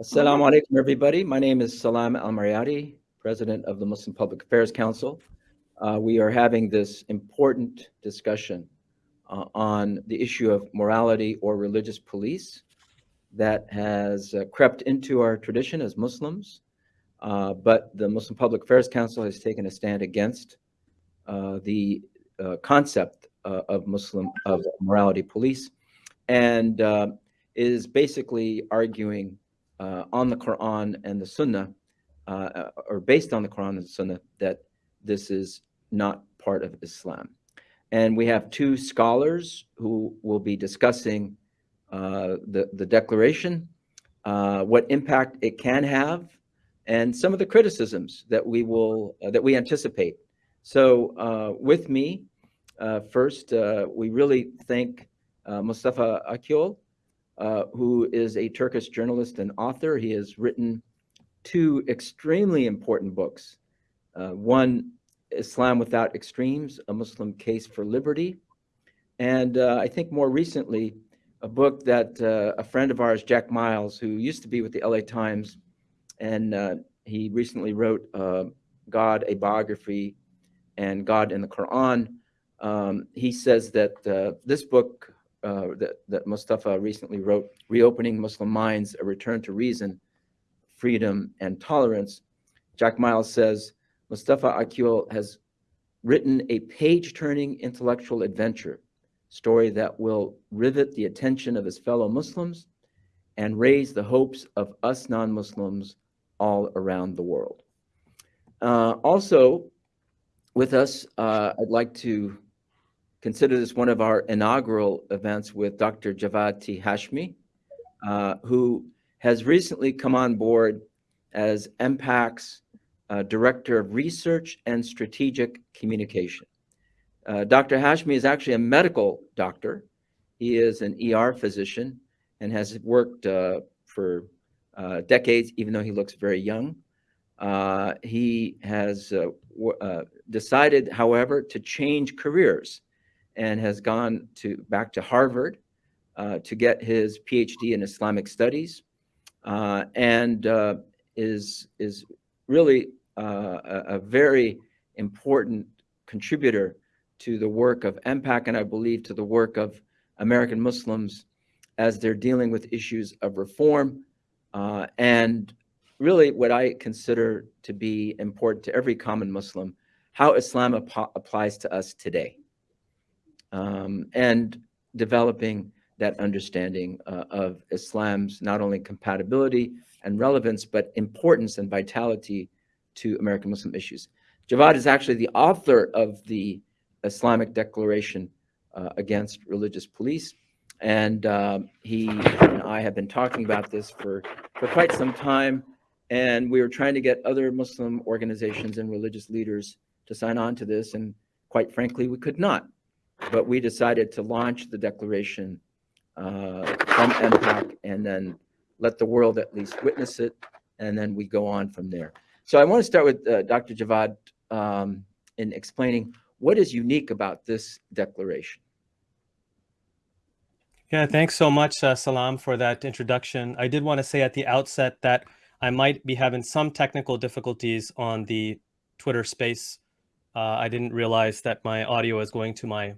Assalamu alaikum, everybody. My name is Salam Al Marayati, President of the Muslim Public Affairs Council. Uh, we are having this important discussion uh, on the issue of morality or religious police that has uh, crept into our tradition as Muslims, uh, but the Muslim Public Affairs Council has taken a stand against uh, the uh, concept of Muslim of morality police, and is basically arguing on the Quran and the Sunnah, or based on the Quran and the Sunnah, that this is not part of Islam. And we have two scholars who will be discussing uh, the, the declaration, uh, what impact it can have, and some of the criticisms that we will uh, that we anticipate. So uh, with me, uh, first, uh, we really thank Mustafa Akyol, who is a Turkish journalist and author. He has written two extremely important books. one Islam Without Extremes, A Muslim Case for Liberty. And uh, I think more recently, a book that uh, a friend of ours, Jack Miles, who used to be with the LA Times, and uh, he recently wrote uh, God, a Biography, and God in the Quran. Um, he says that uh, this book uh, that, that Mustafa recently wrote, Reopening Muslim Minds, A Return to Reason, Freedom, and Tolerance, Jack Miles says, Mustafa Akyol has written a page-turning intellectual adventure story that will rivet the attention of his fellow Muslims and raise the hopes of us non-Muslims all around the world. Uh, also, with us, uh, I'd like to consider this one of our inaugural events with Dr. Javad T. Hashmi, uh, who has recently come on board as MPAC's uh, Director of Research and Strategic Communication. Uh, Dr. Hashmi is actually a medical doctor. He is an ER physician and has worked uh, for uh, decades, even though he looks very young. Uh, he has decided, however, to change careers and has gone to back to Harvard to get his PhD in Islamic studies and is, is really uh, a, a, very important contributor to the work of MPAC and I believe to the work of American Muslims as they're dealing with issues of reform uh, and really what I consider to be important to every common Muslim, how Islam ap applies to us today um, and developing that understanding uh, of Islam's not only compatibility and relevance, but importance and vitality to American Muslim issues. Javad is actually the author of the Islamic Declaration uh, Against Religious Police. And uh, he and I have been talking about this for, for quite some time. And we were trying to get other Muslim organizations and religious leaders to sign on to this. And quite frankly, we could not. But we decided to launch the declaration uh, from MPAC and then let the world at least witness it. And then we go on from there. So I want to start with uh, Dr. Javad um, in explaining what is unique about this declaration. Yeah, thanks so much, uh, Salam, for that introduction. I did want to say at the outset that I might be having some technical difficulties on the Twitter space. Uh, I didn't realize that my audio is going to my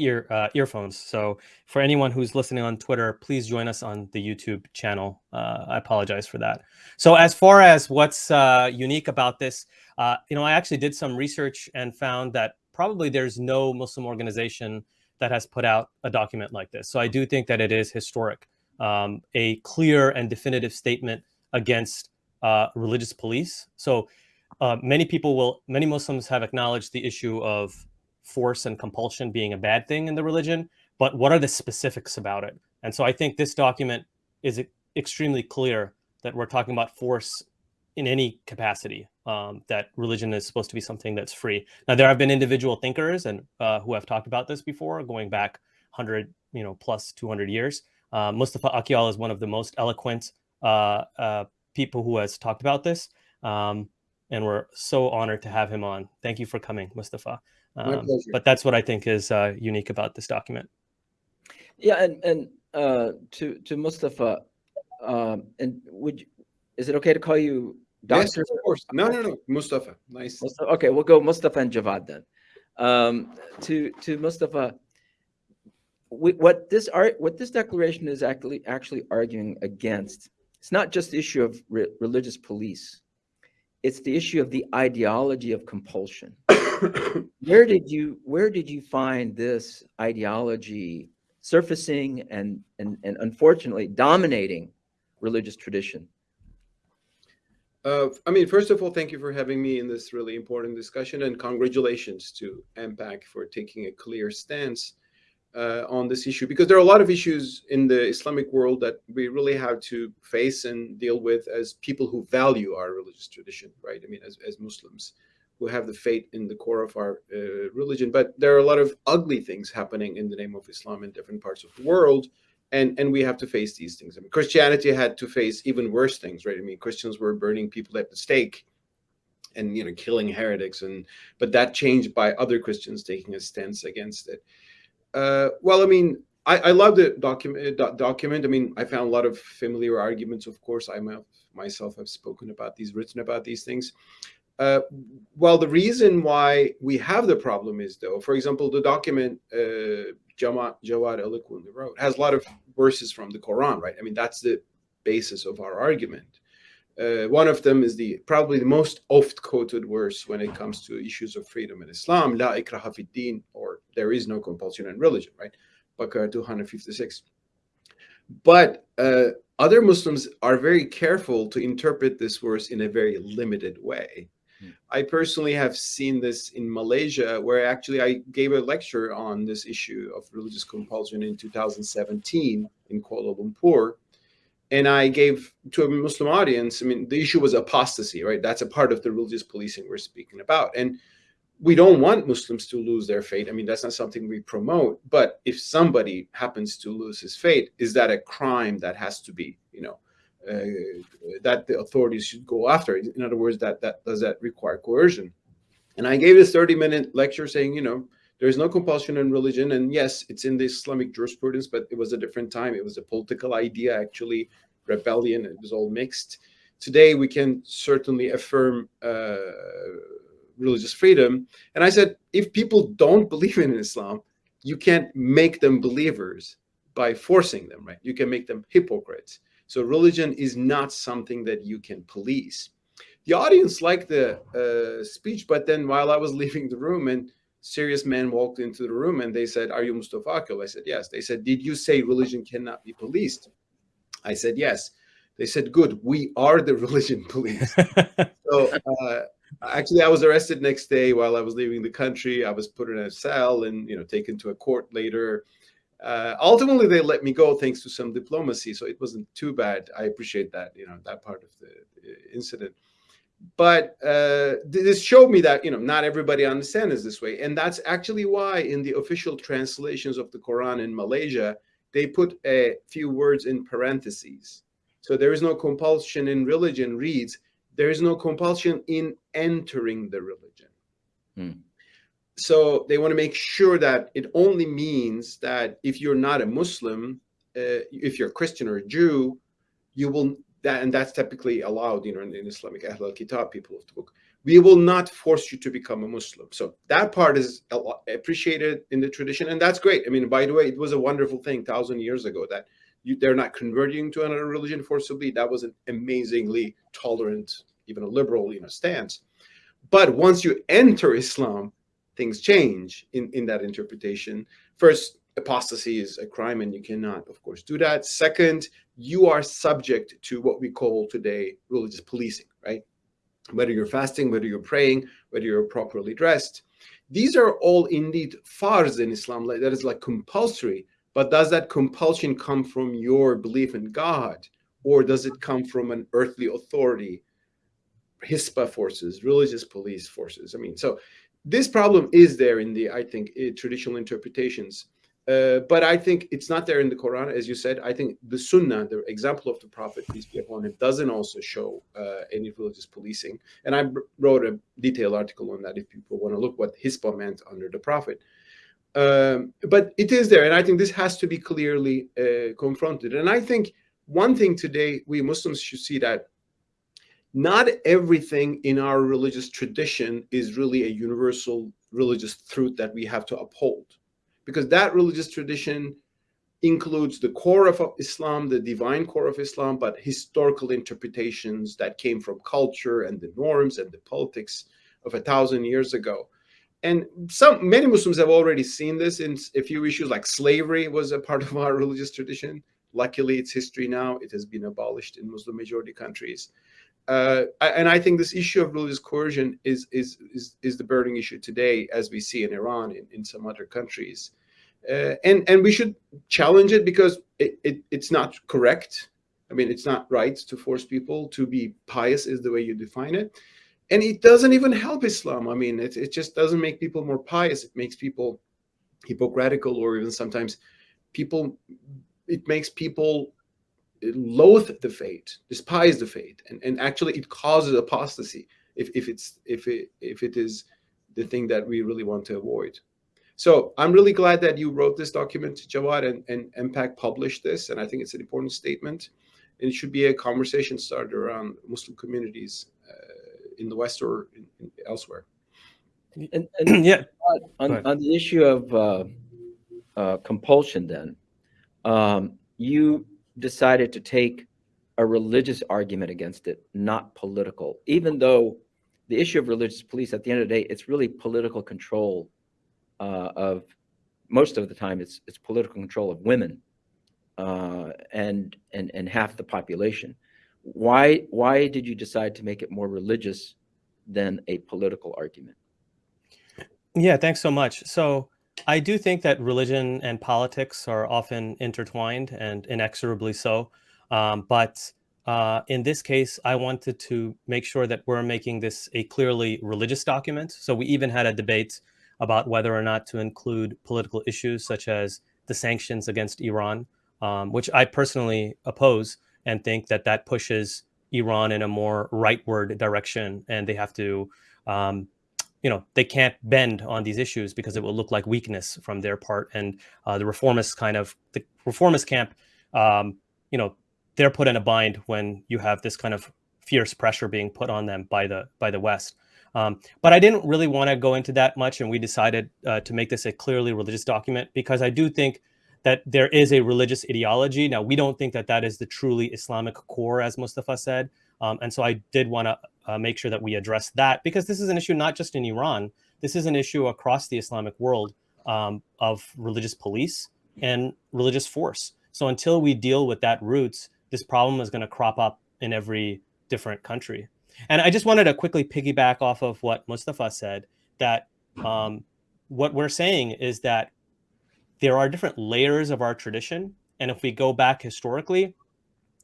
ear uh, earphones. So for anyone who's listening on Twitter, please join us on the YouTube channel. Uh, I apologize for that. So as far as what's uh, unique about this, uh, you know, I actually did some research and found that probably there's no Muslim organization that has put out a document like this. So I do think that it is historic, um, a clear and definitive statement against uh, religious police. So uh, many people will, many Muslims have acknowledged the issue of force and compulsion being a bad thing in the religion, but what are the specifics about it? And so I think this document is extremely clear that we're talking about force in any capacity, um, that religion is supposed to be something that's free. Now, there have been individual thinkers and uh, who have talked about this before, going back 100, you know, plus 200 years. Uh, Mustafa Akyol is one of the most eloquent uh, uh, people who has talked about this. Um, and we're so honored to have him on. Thank you for coming, Mustafa. Um, but that's what I think is uh, unique about this document. Yeah, and and uh, to to Mustafa, Um, and would, you- is it okay to call you Yes, doctor? of course. No, no, no. Mustafa. Nice. Mustafa- Okay, we'll go Mustafa and Javad then. Um, to, to Mustafa, we- what this art, what this declaration is actually, actually arguing against, it's not just the issue of re- religious police. It's the issue of the ideology of compulsion. Where did you, where did you find this ideology surfacing and, and, and unfortunately dominating religious tradition? Uh, I mean, first of all, thank you for having me in this really important discussion and congratulations to MPAC for taking a clear stance uh, on this issue because there are a lot of issues in the Islamic world that we really have to face and deal with as people who value our religious tradition, right? I mean, as, as Muslims who have the faith in the core of our uh, religion. But there are a lot of ugly things happening in the name of Islam in different parts of the world and and we have to face these things. I mean, Christianity had to face even worse things, right? I mean, Christians were burning people at the stake, and you know, killing heretics, and but that changed by other Christians taking a stance against it. Uh, well, I mean, I, I love the document. Do, document. I mean, I found a lot of familiar arguments. Of course, I myself have spoken about these, written about these things. Uh, well, the reason why we have the problem is, though, for example, the document uh, Jawad, eloquently wrote has a lot of verses from the Quran, right? I mean, that's the basis of our argument. Uh, one of them is the probably the most oft quoted verse when it comes to issues of freedom in Islam, La ikraha fid din, or there is no compulsion in religion, right? Baqarah 256. But uh, other Muslims are very careful to interpret this verse in a very limited way. Hmm. I personally have seen this in Malaysia, where actually I gave a lecture on this issue of religious compulsion in 2017 in Kuala Lumpur. And I gave to a Muslim audience, I mean, the issue was apostasy, right? That's a part of the religious policing we're speaking about. And we don't want Muslims to lose their faith. I mean, that's not something we promote. But if somebody happens to lose his faith, is that a crime that has to be, you know, that the authorities should go after. In other words, that that does that require coercion? And I gave this 30 minute lecture saying, you know, there's no compulsion in religion. And yes, it's in the Islamic jurisprudence, but it was a different time. It was a political idea, actually, rebellion. It was all mixed. Today, we can certainly affirm uh, religious freedom. And I said, if people don't believe in Islam, you can't make them believers by forcing them, right? You can make them hypocrites. So religion is not something that you can police. The audience liked the uh, speech, but then while I was leaving the room and serious men walked into the room and they said, are you Mustafa Akyol? I said, yes. They said, did you say religion cannot be policed? I said, yes. They said, good, we are the religion police. so uh, actually I was arrested next day while I was leaving the country. I was put in a cell and, you know, taken to a court later. Uh, ultimately, they let me go thanks to some diplomacy, so it wasn't too bad. I appreciate that, you know, that part of the, incident. But uh, this showed me that, you know, not everybody understands this way. And that's actually why in the official translations of the Quran in Malaysia, they put a few words in parentheses. So there is no compulsion in religion reads, there is no compulsion in entering the religion. Hmm. So they want to make sure that it only means that if you're not a Muslim, uh, if you're a Christian or a Jew, you will that and that's typically allowed, you know, in, in Islamic Ahl al-Kitab, people of the book. We will not force you to become a Muslim. So that part is appreciated in the tradition, and that's great. I mean, by the way, it was a wonderful thing thousand years ago that you, they're not converting to another religion forcibly. That was an amazingly tolerant, even a liberal, you know, stance. But once you enter Islam, things change in, in that interpretation. First, apostasy is a crime and you cannot, of course, do that. Second, you are subject to what we call today religious policing, right? Whether you're fasting, whether you're praying, whether you're properly dressed. These are all indeed farz in Islam, like, that is like compulsory, but does that compulsion come from your belief in God? Or does it come from an earthly authority, Hisba forces, religious police forces? I mean, so this problem is there in the, I think, traditional interpretations. Uh, but I think it's not there in the Quran, as you said. I think the Sunnah, the example of the Prophet, peace be upon him, doesn't also show uh, any religious policing. And I wrote a detailed article on that if people want to look what Hisba meant under the Prophet. Um, but it is there, and I think this has to be clearly uh, confronted. And I think one thing today, we Muslims should see that not everything in our religious tradition is really a universal religious truth that we have to uphold. Because that religious tradition includes the core of Islam, the divine core of Islam, but historical interpretations that came from culture and the norms and the politics of a thousand years ago. And some many Muslims have already seen this in a few issues, like slavery was a part of our religious tradition. Luckily, it's history now. It has been abolished in Muslim majority countries. Uh, and I think this issue of religious coercion is, is, is, is the burning issue today, as we see in Iran, in, in some other countries. Uh, and, and we should challenge it because it, it, it's not correct. I mean, it's not right to force people to be pious is the way you define it. And it doesn't even help Islam. I mean, it, it just doesn't make people more pious. It makes people hypocritical or even sometimes people, it makes people loathe the faith, despise the faith. And, and actually it causes apostasy if, if, it's, if, it, if it is the thing that we really want to avoid. So I'm really glad that you wrote this document, Jawad, and, and MPAC published this. And I think it's an important statement. And it should be a conversation starter around Muslim communities uh, in the West or in, in elsewhere. And, and yeah. on, on the issue of uh, uh, compulsion, then, um, you decided to take a religious argument against it, not political, even though the issue of religious police, at the end of the day, it's really political control uh, of most of the time it's it's political control of women uh, and and and half the population. Why why did you decide to make it more religious than a political argument? Yeah, thanks so much. So I do think that religion and politics are often intertwined and inexorably so. Um, but uh, in this case, I wanted to make sure that we're making this a clearly religious document. So we even had a debate about whether or not to include political issues such as the sanctions against Iran, um, which I personally oppose and think that that pushes Iran in a more rightward direction, and they have to, um, you know, they can't bend on these issues because it will look like weakness from their part. And uh, the reformist kind of the reformist camp, um, you know, they're put in a bind when you have this kind of fierce pressure being put on them by the by the West. Um, but I didn't really want to go into that much, and we decided uh, to make this a clearly religious document because I do think that there is a religious ideology. Now, we don't think that that is the truly Islamic core, as Mustafa said. Um, and so I did want to uh, make sure that we address that because this is an issue not just in Iran, this is an issue across the Islamic world um, of religious police and religious force. So until we deal with that roots, this problem is going to crop up in every different country. And I just wanted to quickly piggyback off of what Mustafa said that um, what we're saying is that there are different layers of our tradition. And if we go back historically,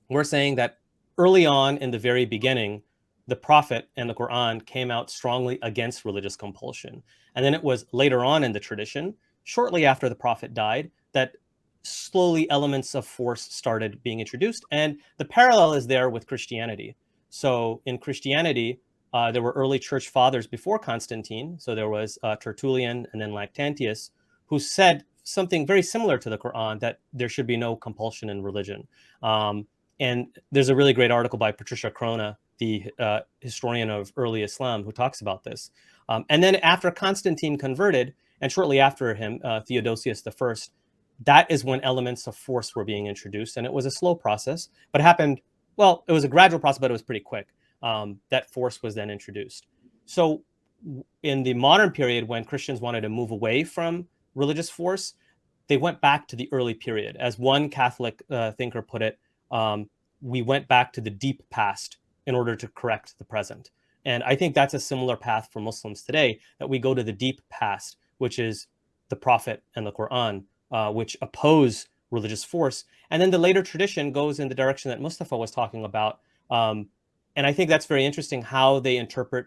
we're saying that early on in the very beginning, the Prophet and the Quran came out strongly against religious compulsion. And then it was later on in the tradition, shortly after the Prophet died, that slowly elements of force started being introduced. And the parallel is there with Christianity. So in Christianity, uh, there were early church fathers before Constantine. So there was uh, Tertullian and then Lactantius, who said something very similar to the Quran that there should be no compulsion in religion. Um, and there's a really great article by Patricia Crone, the uh, historian of early Islam, who talks about this. Um, and then after Constantine converted, and shortly after him, uh, Theodosius I, that is when elements of force were being introduced. And it was a slow process, but it happened well, it was a gradual process, but it was pretty quick. Um, that force was then introduced. So in the modern period, when Christians wanted to move away from religious force, they went back to the early period. As one Catholic uh, thinker put it, um, we went back to the deep past in order to correct the present. And I think that's a similar path for Muslims today, that we go to the deep past, which is the Prophet and the Quran, uh, which oppose religious force. And then the later tradition goes in the direction that Mustafa was talking about. Um, and I think that's very interesting how they interpret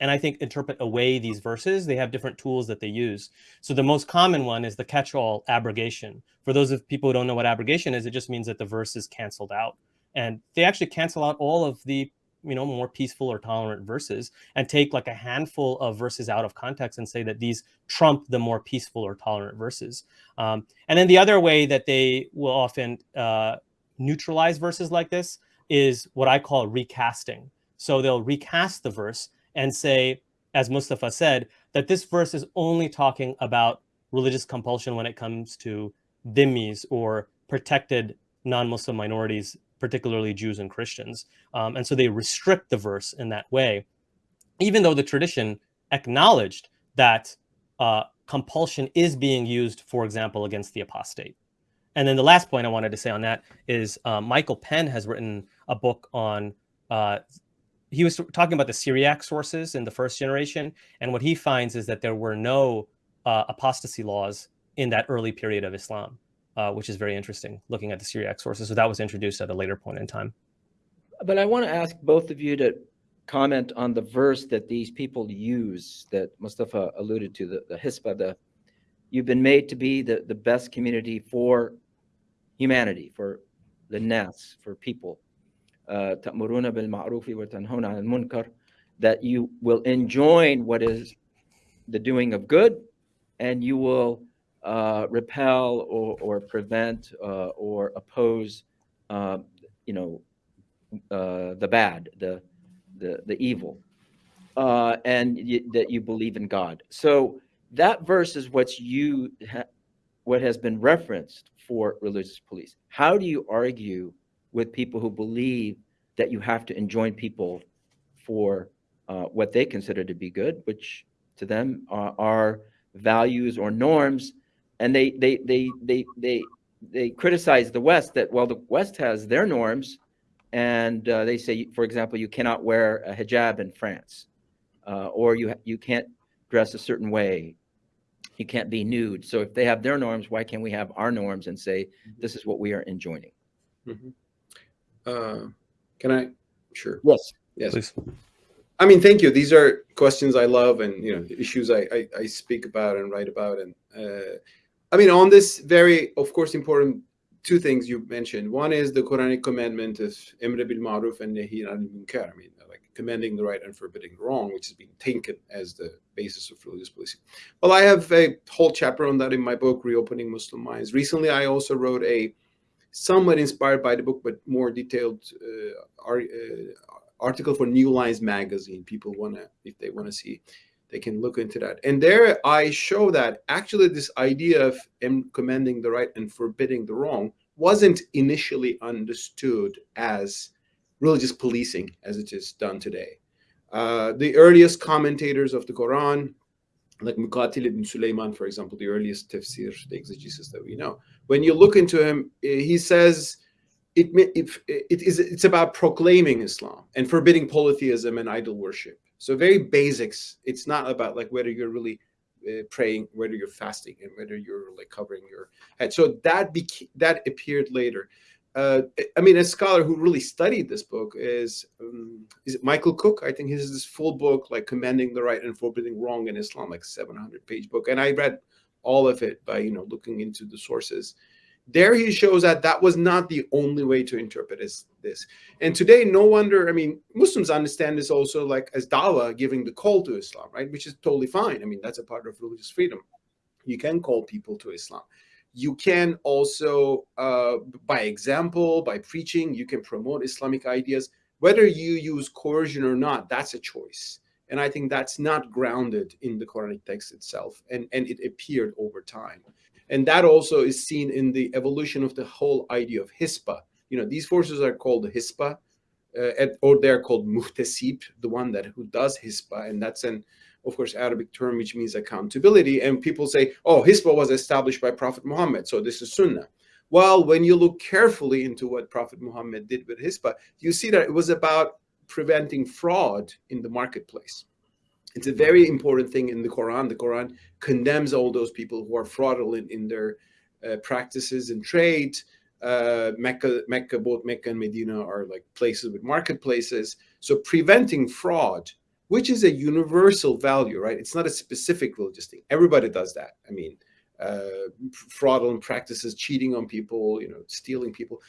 and I think interpret away these verses. They have different tools that they use. So the most common one is the catch-all abrogation. For those of people who don't know what abrogation is, it just means that the verse is canceled out. And they actually cancel out all of the you know more peaceful or tolerant verses and take like a handful of verses out of context and say that these trump the more peaceful or tolerant verses um, and then the other way that they will often uh, neutralize verses like this is what I call recasting. So they'll recast the verse and say, as Mustafa said, that this verse is only talking about religious compulsion when it comes to dhimmis or protected non-Muslim minorities, particularly Jews and Christians. Um, and so they restrict the verse in that way, even though the tradition acknowledged that uh, compulsion is being used, for example, against the apostate. And then the last point I wanted to say on that is uh, Michael Penn has written a book on, uh, he was talking about the Syriac sources in the first generation. And what he finds is that there were no uh, apostasy laws in that early period of Islam, uh, which is very interesting looking at the Syriac sources. So that was introduced at a later point in time. But I want to ask both of you to comment on the verse that these people use that Mustafa alluded to, the, the Hisba, the you've been made to be the, the best community for humanity, for the nas, for people. Uh, تأمرون wa وتنهون al munkar. that you will enjoin what is the doing of good and you will uh, repel or, or prevent uh, or oppose uh, you know uh, the bad the the, the evil uh, and that you believe in God. So that verse is what's you ha- what has been referenced for religious police. How do you argue with people who believe that you have to enjoin people for uh, what they consider to be good, which to them are, are values or norms, and they they they they they they criticize the West that well the West has their norms, and uh, they say, for example, you cannot wear a hijab in France, uh, or you you can't dress a certain way, you can't be nude. So if they have their norms, why can't we have our norms and say this is what we are enjoining? Mhm. Uh, can I? Sure. Yes. Yes. Please. I mean, thank you. These are questions I love, and you know, issues I I, I speak about and write about. And uh, I mean, on this very, of course, important two things you mentioned. One is the Quranic commandment of Emr bil Ma'ruf and Nahi anil Munkar. I mean, like commending the right and forbidding the wrong, which has been taken as the basis of religious policing. Well, I have a whole chapter on that in my book, Reopening Muslim Minds. Recently, I also wrote a somewhat inspired by the book, but more detailed uh, uh, article for New Lines magazine. People want to, if they want to see, they can look into that. And there I show that actually this idea of commending the right and forbidding the wrong wasn't initially understood as religious policing as it is done today. Uh, the earliest commentators of the Quran, like Muqatil ibn Sulaiman, for example, the earliest tafsir, the exegesis that we know, when you look into him, eh, he says it, it, it is it's about proclaiming Islam and forbidding polytheism and idol worship. So very basics. It's not about like whether you're really uh, praying, whether you're fasting, and whether you're like covering your head. So that beca- that appeared later. Uh, I mean, a scholar who really studied this book is um, is Michael Cook? I think his this full book, like commending the right and forbidding wrong in Islam, like 700 page book, and I read all of it by you know looking into the sources there he shows that that was not the only way to interpret this, this. and today no wonder i mean muslims understand this also like as dawah giving the call to islam right? Which is totally fine. I mean that's a part of religious freedom. You can call people to islam. You can also uh, by example by preaching you can promote islamic ideas. Whether you use coercion or not that's a choice. And i think that's not grounded in the quranic text itself and and it appeared over time and that also is seen in the evolution of the whole idea of hisba. You know these forces are called hisba uh, at, or they're called muhtasib the one that who does hisba. And that's an of course arabic term which means accountability. And people say oh hisba was established by prophet muhammad so this is sunnah. Well when you look carefully into what prophet muhammad did with hispa you see that it was about preventing fraud in the marketplace it's a very important thing in the Quran. The Quran condemns all those people who are fraudulent in their uh, practices and trade. Uh, Mecca, Mecca, both Mecca and Medina are like places with marketplaces. So preventing fraud, which is a universal value, right? It's not a specific religious thing. Everybody does that. I mean, uh, fraudulent practices, cheating on people, you know, stealing people.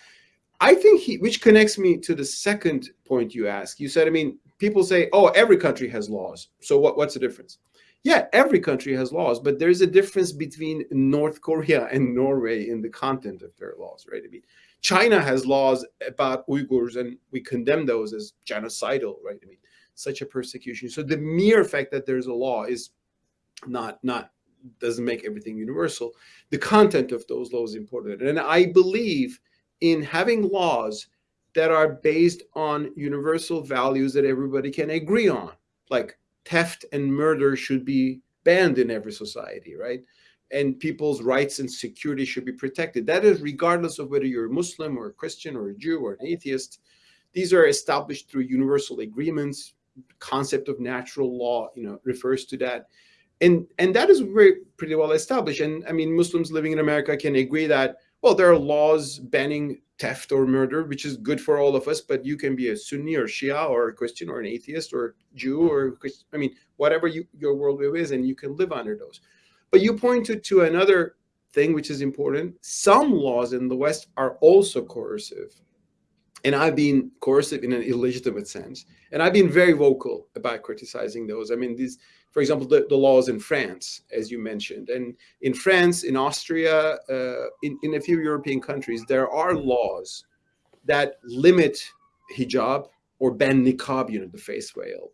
I think he, which connects me to the second point you asked. You said, I mean, people say, oh, every country has laws. So what, what's the difference? Yeah, every country has laws, but there's a difference between North Korea and Norway in the content of their laws, right? I mean, China has laws about Uyghurs, and we condemn those as genocidal, right? I mean, such a persecution. So the mere fact that there's a law is not not doesn't make everything universal. The content of those laws is important, and I believe in having laws that are based on universal values that everybody can agree on, like theft and murder should be banned in every society, right? And people's rights and security should be protected. That is regardless of whether you're a Muslim or a Christian or a Jew or an atheist. These are established through universal agreements. Concept of natural law, you know, refers to that. And, and that is very pretty well established. And I mean, Muslims living in America can agree that, well, there are laws banning theft or murder, which is good for all of us, but you can be a Sunni or Shia or a Christian or an atheist or Jew or, I mean, whatever you, your worldview is, and you can live under those. But you pointed to another thing which is important. Some laws in the West are also coercive. And I've been coercive in an illegitimate sense. And I've been very vocal about criticizing those. I mean, these, for example, the, the laws in France, as you mentioned. And in France, in Austria, uh, in, in a few European countries, there are laws that limit hijab or ban niqab, you know, the face veil.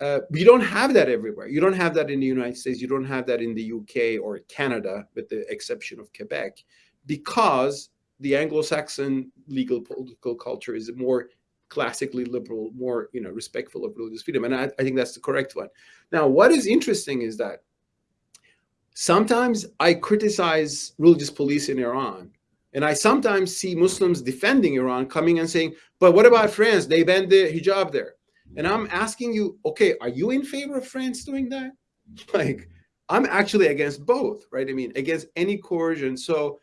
Uh, don't have that everywhere. You don't have that in the United States. You don't have that in the UK or Canada, with the exception of Quebec, because the Anglo-Saxon legal political culture is more classically liberal, more you know respectful of religious freedom, and I, I think that's the correct one. Now, what is interesting is that sometimes I criticize religious police in Iran, and I sometimes see Muslims defending Iran coming and saying, "But what about France? They banned the hijab there." And I'm asking you, okay, are you in favor of France doing that? Like, I'm actually against both, right? I mean, against any coercion. So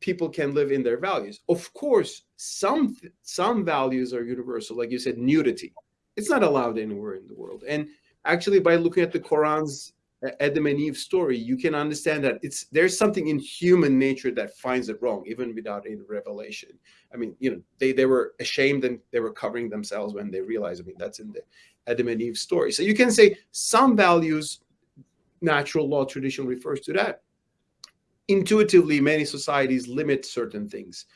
people can live in their values. Of course, some some values are universal, like you said, nudity. It's not allowed anywhere in the world. And actually, by looking at the Quran's uh, Adam and Eve story, you can understand that it's there's something in human nature that finds it wrong, even without any revelation. I mean, you know, they they were ashamed and they were covering themselves when they realized. I mean, that's in the Adam and Eve story. So you can say some values, natural law tradition refers to that intuitively many societies limit certain things.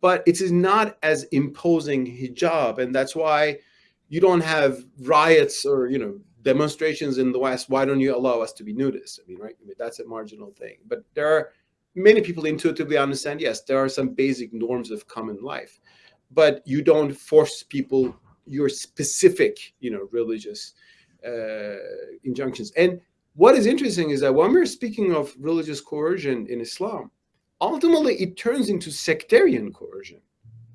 But it is not as imposing hijab and that's why you don't have riots or you know demonstrations in the west. Why don't you allow us to be nudists? I mean right I mean, that's a marginal thing. But there are many people intuitively understand yes there are some basic norms of common life. But you don't force people your specific you know religious uh, injunctions. And what is interesting is that when we're speaking of religious coercion in Islam, ultimately it turns into sectarian coercion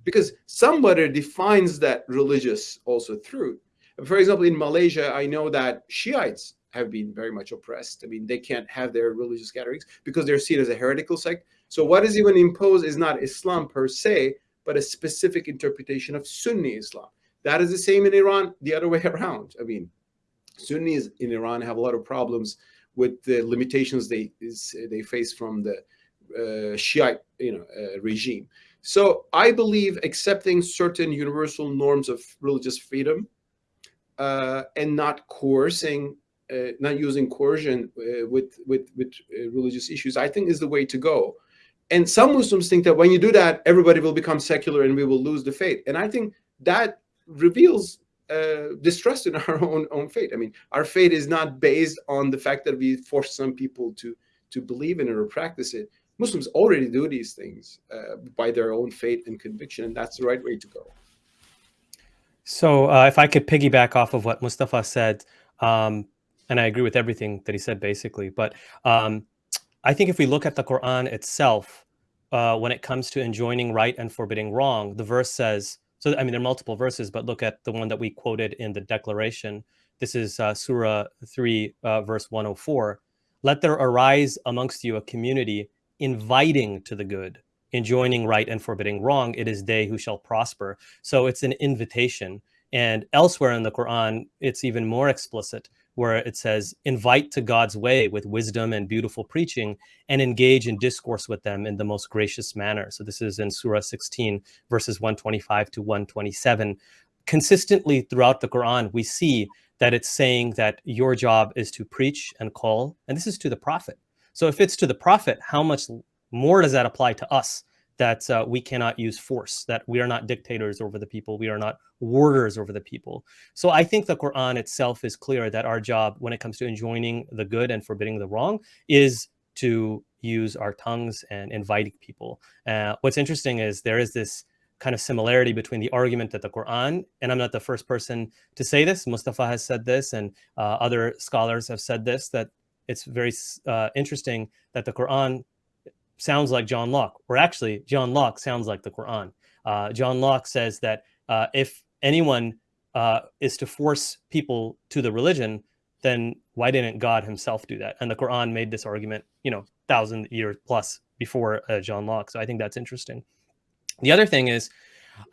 because somebody defines that religious also through. For example, in Malaysia, I know that Shiites have been very much oppressed. I mean, they can't have their religious gatherings because they're seen as a heretical sect. So what is even imposed is not Islam per se, but a specific interpretation of Sunni Islam. That is the same in Iran, the other way around. I mean, Sunnis in Iran have a lot of problems with the limitations they is, they face from the uh, Shiite you know uh, regime. So I believe accepting certain universal norms of religious freedom uh, and not coercing, uh, not using coercion uh, with with with uh, religious issues, I think is the way to go. And some Muslims think that when you do that, everybody will become secular and we will lose the faith. And I think that reveals uh, distrust in our own own fate. I mean, our fate is not based on the fact that we force some people to to believe in it or practice it. Muslims already do these things uh, by their own fate and conviction, and that's the right way to go. So, uh, if I could piggyback off of what Mustafa said, um, and I agree with everything that he said, basically, but um, I think if we look at the Quran itself, uh, when it comes to enjoining right and forbidding wrong, the verse says, so, I mean, there are multiple verses, but look at the one that we quoted in the declaration. This is uh, Surah 3, uh, verse 104. Let there arise amongst you a community inviting to the good, enjoining right and forbidding wrong. It is they who shall prosper. So it's an invitation. And elsewhere in the Quran, it's even more explicit where it says, invite to God's way with wisdom and beautiful preaching and engage in discourse with them in the most gracious manner. So this is in Surah 16, verses 125 to 127. Consistently throughout the Quran, we see that it's saying that your job is to preach and call, and this is to the prophet. So if it's to the prophet, how much more does that apply to us that uh, we cannot use force, that we are not dictators over the people, we are not warders over the people. So I think the Quran itself is clear that our job, when it comes to enjoining the good and forbidding the wrong, is to use our tongues and inviting people. Uh, what's interesting is there is this kind of similarity between the argument that the Quran, and I'm not the first person to say this, Mustafa has said this, and uh, other scholars have said this, that it's very uh, interesting that the Quran sounds like John Locke, or actually, John Locke sounds like the Quran. Uh, John Locke says that uh, if anyone uh, is to force people to the religion, then why didn't God himself do that? And the Quran made this argument, you know, thousand years plus before uh, John Locke. So I think that's interesting. The other thing is,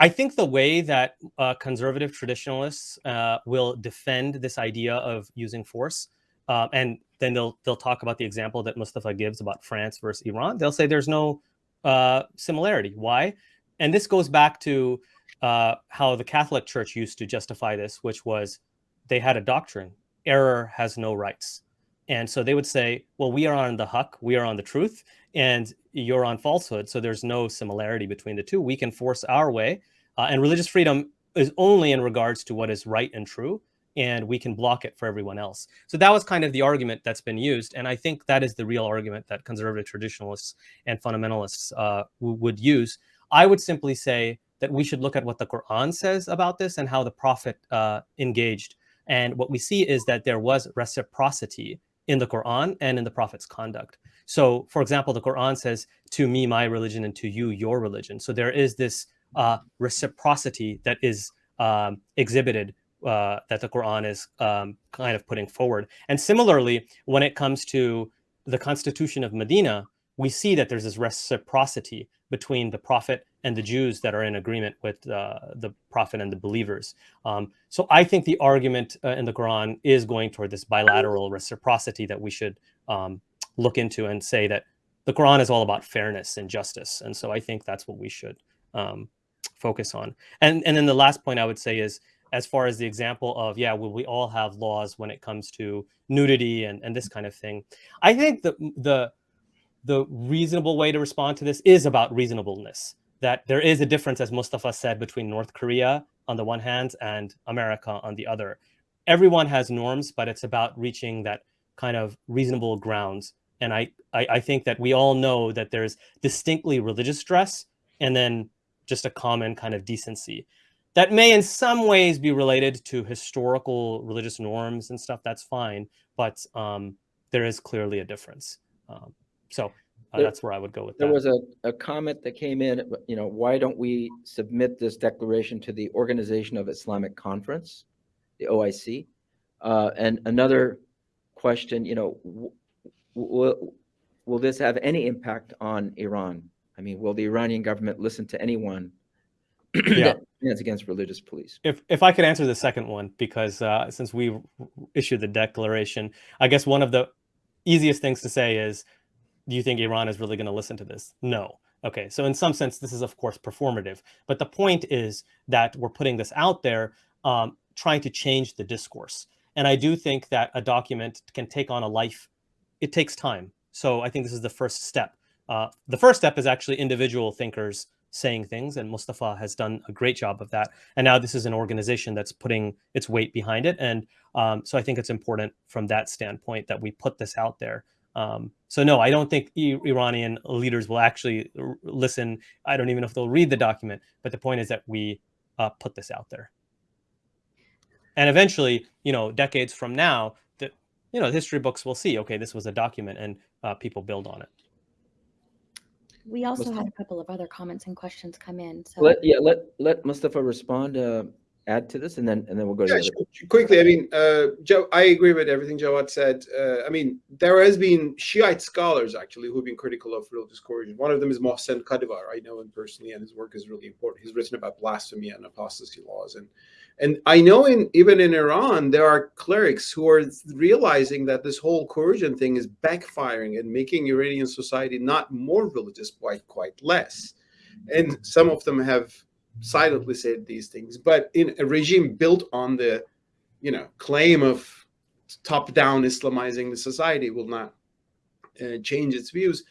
I think the way that uh, conservative traditionalists uh, will defend this idea of using force uh, and then they'll they'll talk about the example that Mustafa gives about France versus Iran. They'll say there's no uh, similarity. Why? And this goes back to uh, how the Catholic Church used to justify this, which was they had a doctrine: error has no rights. And so they would say, well, we are on the haqq, we are on the truth, and you're on falsehood. So there's no similarity between the two. We can force our way. Uh, and religious freedom is only in regards to what is right and true and we can block it for everyone else. So that was kind of the argument that's been used. And I think that is the real argument that conservative traditionalists and fundamentalists uh, would use. I would simply say that we should look at what the Quran says about this and how the Prophet uh, engaged. And what we see is that there was reciprocity in the Quran and in the Prophet's conduct. So, for example, the Quran says, to me, my religion, and to you, your religion. So there is this uh, reciprocity that is um, exhibited uh, that the Quran is um, kind of putting forward. And similarly, when it comes to the constitution of Medina, we see that there's this reciprocity between the prophet and the Jews that are in agreement with uh, the prophet and the believers. Um, so I think the argument uh, in the Quran is going toward this bilateral reciprocity that we should um, look into and say that the Quran is all about fairness and justice. And so I think that's what we should um, focus on. And, and then the last point I would say is as far as the example of yeah will we all have laws when it comes to nudity and, and this kind of thing. I think the the the reasonable way to respond to this is about reasonableness that there is a difference as mustafa said between north korea on the one hand and america on the other. Everyone has norms but it's about reaching that kind of reasonable grounds. And I, I i think that we all know that there's distinctly religious stress and then just a common kind of decency that may in some ways be related to historical religious norms and stuff that's fine but um, there is clearly a difference um, so uh, There- that's where i would go with There that was a, a comment that came in, you know, why don't we submit this declaration to the Organization of Islamic Conference, the OIC? Uh, and another question, you know, will, will this have any impact on Iran? I mean, will the Iranian government listen to anyone Yeah. that stands against religious police? if if i could answer the second one because uh, since we issued the declaration i guess one of the easiest things to say is do you think iran is really going to listen to this? No. Okay so in some sense this is of course performative. But the point is that we're putting this out there um, trying to change the discourse. And i do think that a document can take on a life it takes time. So i think this is the first step. Uh, the first step is actually individual thinkers saying things and mustafa has done a great job of that. And now this is an organization that's putting its weight behind it. And um, so i think it's important from that standpoint that we put this out there. Um, so no i don't think iranian leaders will actually listen. I don't even know if they'll read the document but the point is that we uh, put this out there. And eventually you know decades from now that you know history books will see okay this was a document and uh, people build on it We also Mustafa? had a couple of other comments and questions come in. So Let, yeah, let, let Mustafa respond, uh, add to this, and then, and then we'll go to Yeah, the other. sh- quickly, I mean, uh, Joe, I agree with everything Jawad said. Uh, I mean, there has been Shiite scholars actually who've been critical of religious coercion. One of them is Mohsen Kadivar. I know him personally, and his work is really important. He's written about blasphemy and apostasy laws, and and I know in even in Iran there are clerics who are realizing that this whole coercion thing is backfiring and making Iranian society not more religious, but quite less. And some of them have silently said these things, but in a regime built on the, you know, claim of top-down Islamizing the society will not uh, change its views.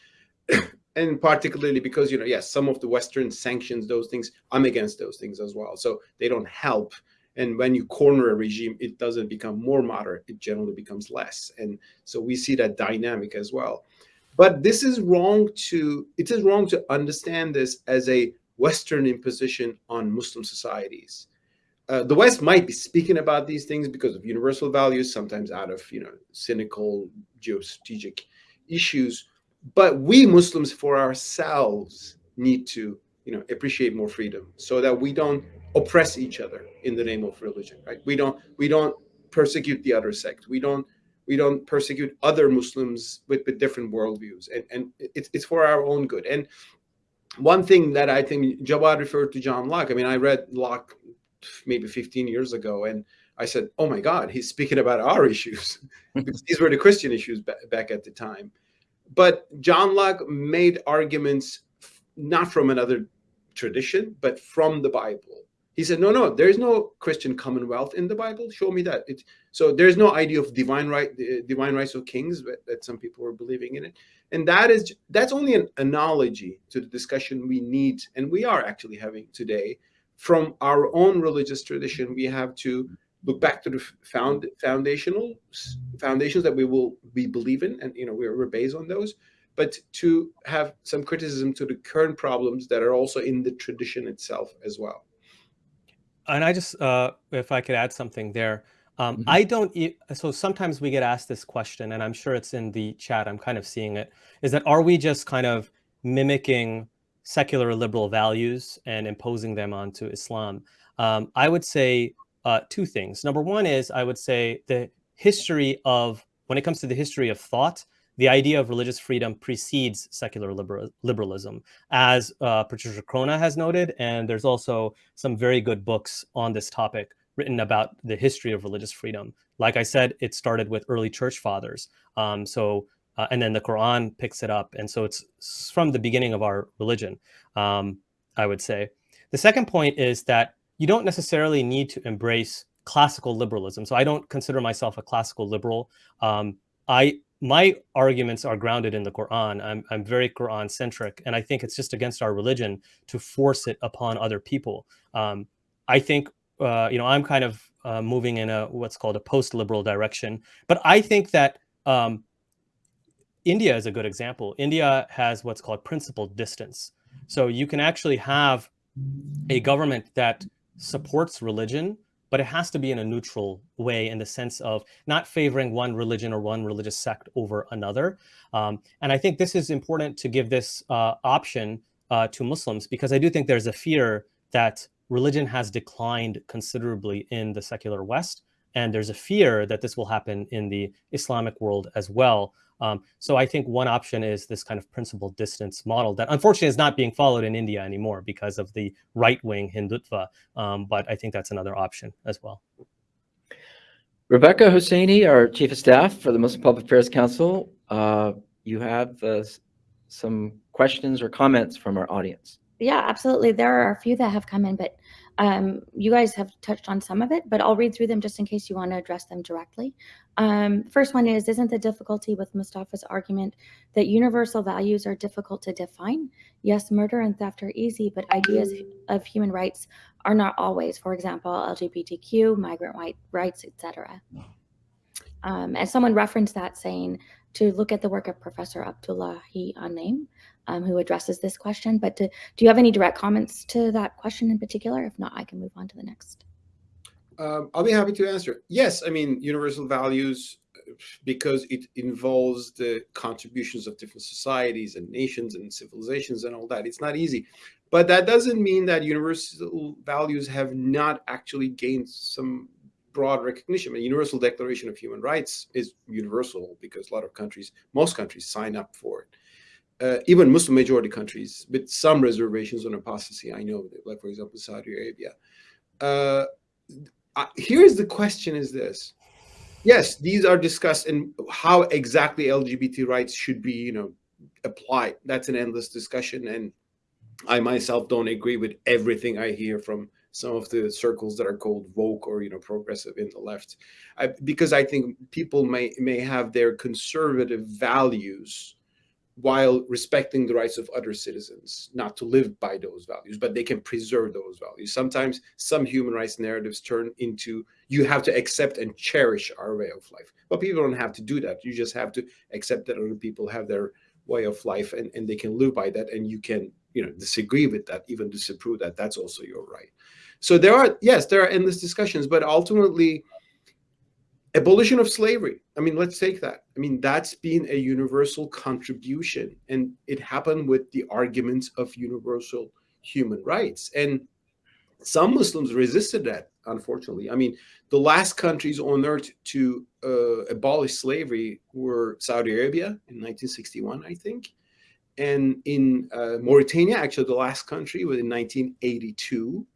and particularly because you know yes some of the western sanctions those things i'm against those things as well so they don't help and when you corner a regime it doesn't become more moderate it generally becomes less. And so we see that dynamic as well. But this is wrong to it is wrong to understand this as a western imposition on muslim societies. Uh, the west might be speaking about these things because of universal values sometimes out of you know cynical geostrategic issues. But we muslims for ourselves need to you know appreciate more freedom so that we don't oppress each other in the name of religion right? We don't we don't persecute the other sect. We don't we don't persecute other muslims with, with different worldviews and and it's, it's for our own good. And one thing that i think jawad referred to john locke i mean i read locke maybe 15 years ago and i said oh my god he's speaking about our issues because these were the christian issues back at the time. But John Locke made arguments not from another tradition, but from the Bible. He said, no, no, there's no Christian commonwealth in the Bible. Show me that. It, so there's no idea of divine right, divine rights of kings that, that some people were believing in it. And that is, that's only an analogy to the discussion we need, and we are actually having today from our own religious tradition. We have to look back to the found foundational foundations that we will we believe in and you know we're, we're based on those but to have some criticism to the current problems that are also in the tradition itself as well and i just uh if i could add something there um, mm -hmm. I don't, so sometimes we get asked this question, and I'm sure it's in the chat, I'm kind of seeing it, is that are we just kind of mimicking secular liberal values and imposing them onto Islam? Um, I would say uh, two things. Number one is I would say the history of, when it comes to the history of thought, the idea of religious freedom precedes secular liberal, liberalism, as uh, Patricia Crone has noted, and there's also some very good books on this topic written about the history of religious freedom. Like I said, it started with early church fathers. Um, so, uh, and then the Quran picks it up. And so it's from the beginning of our religion, um, I would say. The second point is that you don't necessarily need to embrace classical liberalism. So I don't consider myself a classical liberal. Um, I my arguments are grounded in the Quran. I'm, I'm very Quran centric, and I think it's just against our religion to force it upon other people. Um, I think uh, you know I'm kind of uh, moving in a what's called a post-liberal direction, but I think that um, India is a good example. India has what's called principled distance. So you can actually have a government that supports religion, but it has to be in a neutral way in the sense of not favoring one religion or one religious sect over another. Um, and I think this is important to give this uh, option uh, to Muslims because I do think there's a fear that religion has declined considerably in the secular West. And there's a fear that this will happen in the Islamic world as well. Um, so I think one option is this kind of principled distance model that unfortunately is not being followed in India anymore because of the right-wing Hindutva. Um, but I think that's another option as well. Rebecca Hosseini, our Chief of Staff for the Muslim Public Affairs Council, uh, you have uh, some questions or comments from our audience. Yeah, absolutely. There are a few that have come in, but um, you guys have touched on some of it, but I'll read through them just in case you want to address them directly. Um, first one is, isn't the difficulty with Mustafa's argument that universal values are difficult to define? Yes, murder and theft are easy, but ideas of human rights are not always. For example, LGBTQ, migrant white rights, etc. Um, and someone referenced that saying to look at the work of Professor Abdullahi An-Naim, um, who addresses this question. But to, do you have any direct comments to that question in particular? If not, I can move on to the next. Um, I'll be happy to answer. Yes, I mean, universal values, because it involves the contributions of different societies and nations and civilizations and all that. It's not easy. But that doesn't mean that universal values have not actually gained some broad recognition. The Universal Declaration of Human Rights is universal because a lot of countries, most countries sign up for it uh, even Muslim majority countries with some reservations on apostasy. I know, like for example, Saudi Arabia. Uh, here's the question: Is this? Yes, these are discussed and how exactly LGBT rights should be, you know, applied. That's an endless discussion, and I myself don't agree with everything I hear from some of the circles that are called woke or you know progressive in the left, I, because I think people may may have their conservative values while respecting the rights of other citizens not to live by those values, but they can preserve those values. Sometimes some human rights narratives turn into you have to accept and cherish our way of life. But people don't have to do that. You just have to accept that other people have their way of life and, and they can live by that and you can you know disagree with that even disapprove that that's also your right so there are yes there are endless discussions but ultimately abolition of slavery. I mean let's take that. I mean that's been a universal contribution and it happened with the arguments of universal human rights. And some muslims resisted that unfortunately. I mean the last countries on earth to uh, abolish slavery were saudi arabia in 1961 i think and in uh, mauritania actually the last country was in 1982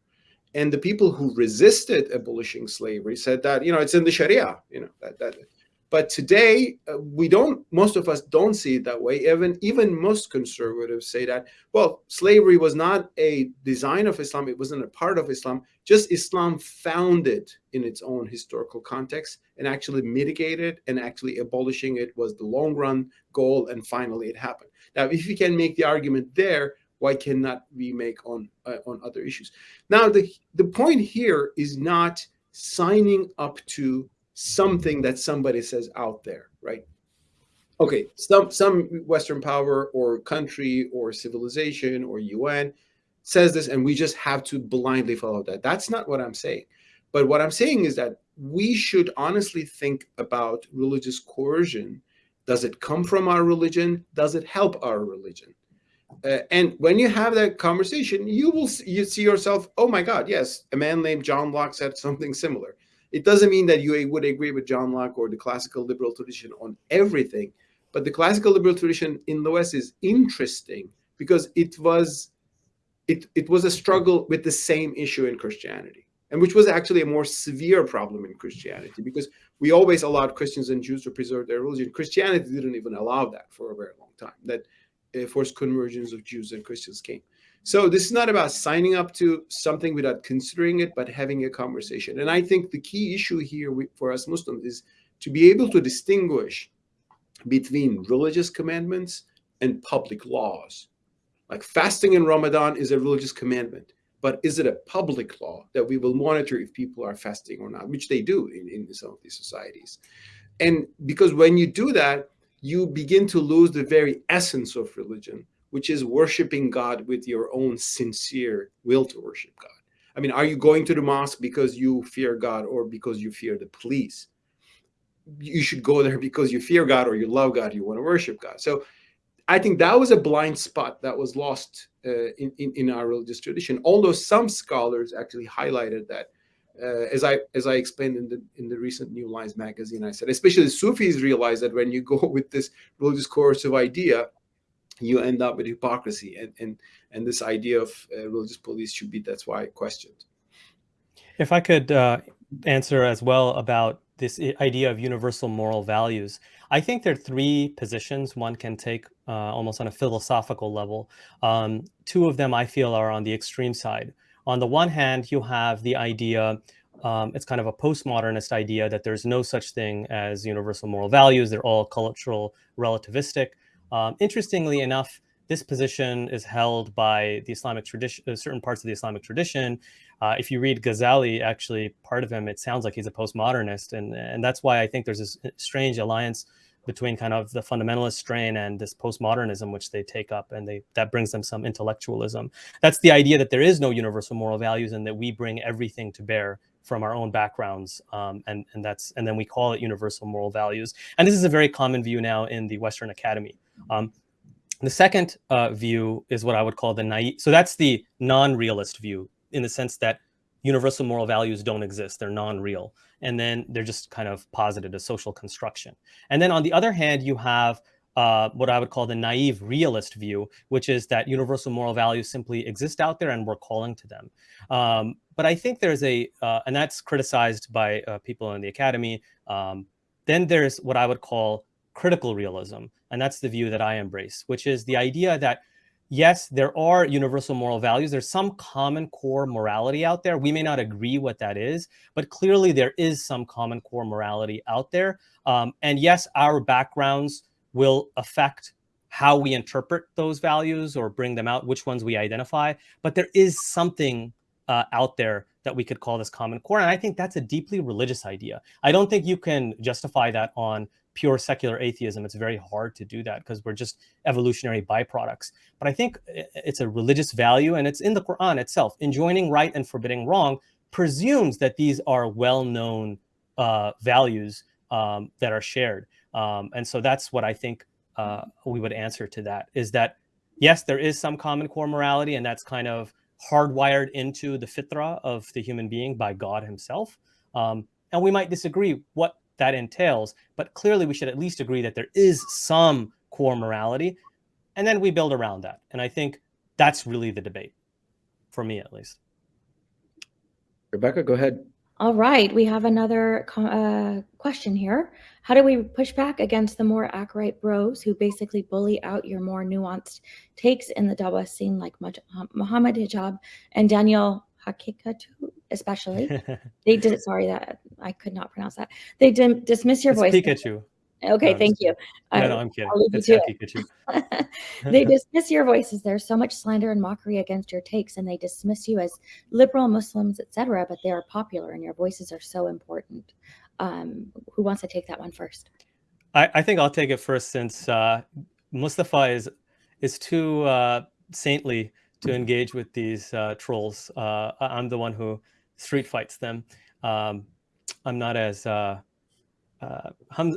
and the people who resisted abolishing slavery said that you know it's in the sharia you know that that. But today uh, we don't most of us don't see it that way. Even even most conservatives say that well slavery was not a design of islam it wasn't a part of islam just islam found it in its own historical context and actually mitigated and actually abolishing it was the long run goal and finally it happened. Now if you can make the argument there why cannot we make on uh, on other issues? Now the the point here is not signing up to something that somebody says out there right? Okay some some western power or country or civilization or un says this and we just have to blindly follow that. That's not what i'm saying. But what i'm saying is that we should honestly think about religious coercion. Does it come from our religion? Does it help our religion uh, and when you have that conversation, you will see, you see yourself, oh my God, yes, a man named John Locke said something similar. It doesn't mean that you would agree with John Locke or the classical liberal tradition on everything, but the classical liberal tradition in the West is interesting because it was it, it was a struggle with the same issue in Christianity, and which was actually a more severe problem in Christianity because we always allowed Christians and Jews to preserve their religion. Christianity didn't even allow that for a very long time. That forced conversions of Jews and Christians came. So this is not about signing up to something without considering it, but having a conversation. And I think the key issue here for us Muslims is to be able to distinguish between religious commandments and public laws. Like fasting in Ramadan is a religious commandment, but is it a public law that we will monitor if people are fasting or not, which they do in, in some of these societies. And because when you do that, you begin to lose the very essence of religion, which is worshiping God with your own sincere will to worship God. I mean, are you going to the mosque because you fear God or because you fear the police? You should go there because you fear God or you love God, you want to worship God. So I think that was a blind spot that was lost uh, in, in, in our religious tradition. Although some scholars actually highlighted that uh, as I as I explained in the in the recent New Lines magazine, I said especially Sufis realize that when you go with this religious coercive idea, you end up with hypocrisy, and and and this idea of uh, religious police should be that's why I questioned. If I could uh, answer as well about this idea of universal moral values, I think there are three positions one can take uh, almost on a philosophical level. Um, two of them I feel are on the extreme side. On the one hand, you have the idea, um, it's kind of a postmodernist idea that there's no such thing as universal moral values. They're all cultural relativistic. Um, interestingly enough, this position is held by the Islamic tradition, uh, certain parts of the Islamic tradition. Uh, if you read Ghazali, actually, part of him, it sounds like he's a postmodernist. And, and that's why I think there's this strange alliance between kind of the fundamentalist strain and this postmodernism which they take up and they that brings them some intellectualism. That's the idea that there is no universal moral values and that we bring everything to bear from our own backgrounds um, and and that's and then we call it universal moral values. And this is a very common view now in the western academy. Um, the second uh, view is what i would call the naive so that's the non-realist view in the sense that universal moral values don't exist. They're non-real. And then they're just kind of posited as social construction. And then on the other hand, you have uh, what I would call the naive realist view, which is that universal moral values simply exist out there and we're calling to them. Um, but I think there's a, uh, and that's criticized by uh, people in the academy. Um, then there's what I would call critical realism. And that's the view that I embrace, which is the idea that yes, there are universal moral values. There's some common core morality out there. We may not agree what that is, but clearly there is some common core morality out there. Um, and yes, our backgrounds will affect how we interpret those values or bring them out, which ones we identify. But there is something uh, out there that we could call this common core. And I think that's a deeply religious idea. I don't think you can justify that on pure secular atheism. It's very hard to do that because we're just evolutionary byproducts. But I think it's a religious value and it's in the Quran itself. Enjoining right and forbidding wrong presumes that these are well-known uh, values um, that are shared. Um, and so that's what I think uh, we would answer to that is that, yes, there is some common core morality and that's kind of hardwired into the fitra of the human being by God himself. Um, and we might disagree what that entails, but clearly we should at least agree that there is some core morality and then we build around that. And I think that's really the debate for me, at least. Rebecca, go ahead. All right, we have another uh, question here. How do we push back against the more acolyte bros who basically bully out your more nuanced takes in the Dawa scene, like Muhammad Hijab and Daniel Hakikatu, especially? they did. Sorry, that I could not pronounce that. They dim, dismiss your it's voice. Pikachu. Okay, No, thank you. No, I- no, I'm kidding. I'll leave you It's it. Pikachu. they dismiss your voices. There's so much slander and mockery against your takes, and they dismiss you as liberal Muslims, etc. But they are popular, and your voices are so important. Um, who wants to take that one first? I, I think I'll take it first since uh, Mustafa is is too uh, saintly to engage with these uh, trolls. Uh, I'm the one who street fights them. Um, I'm not as uh, uh,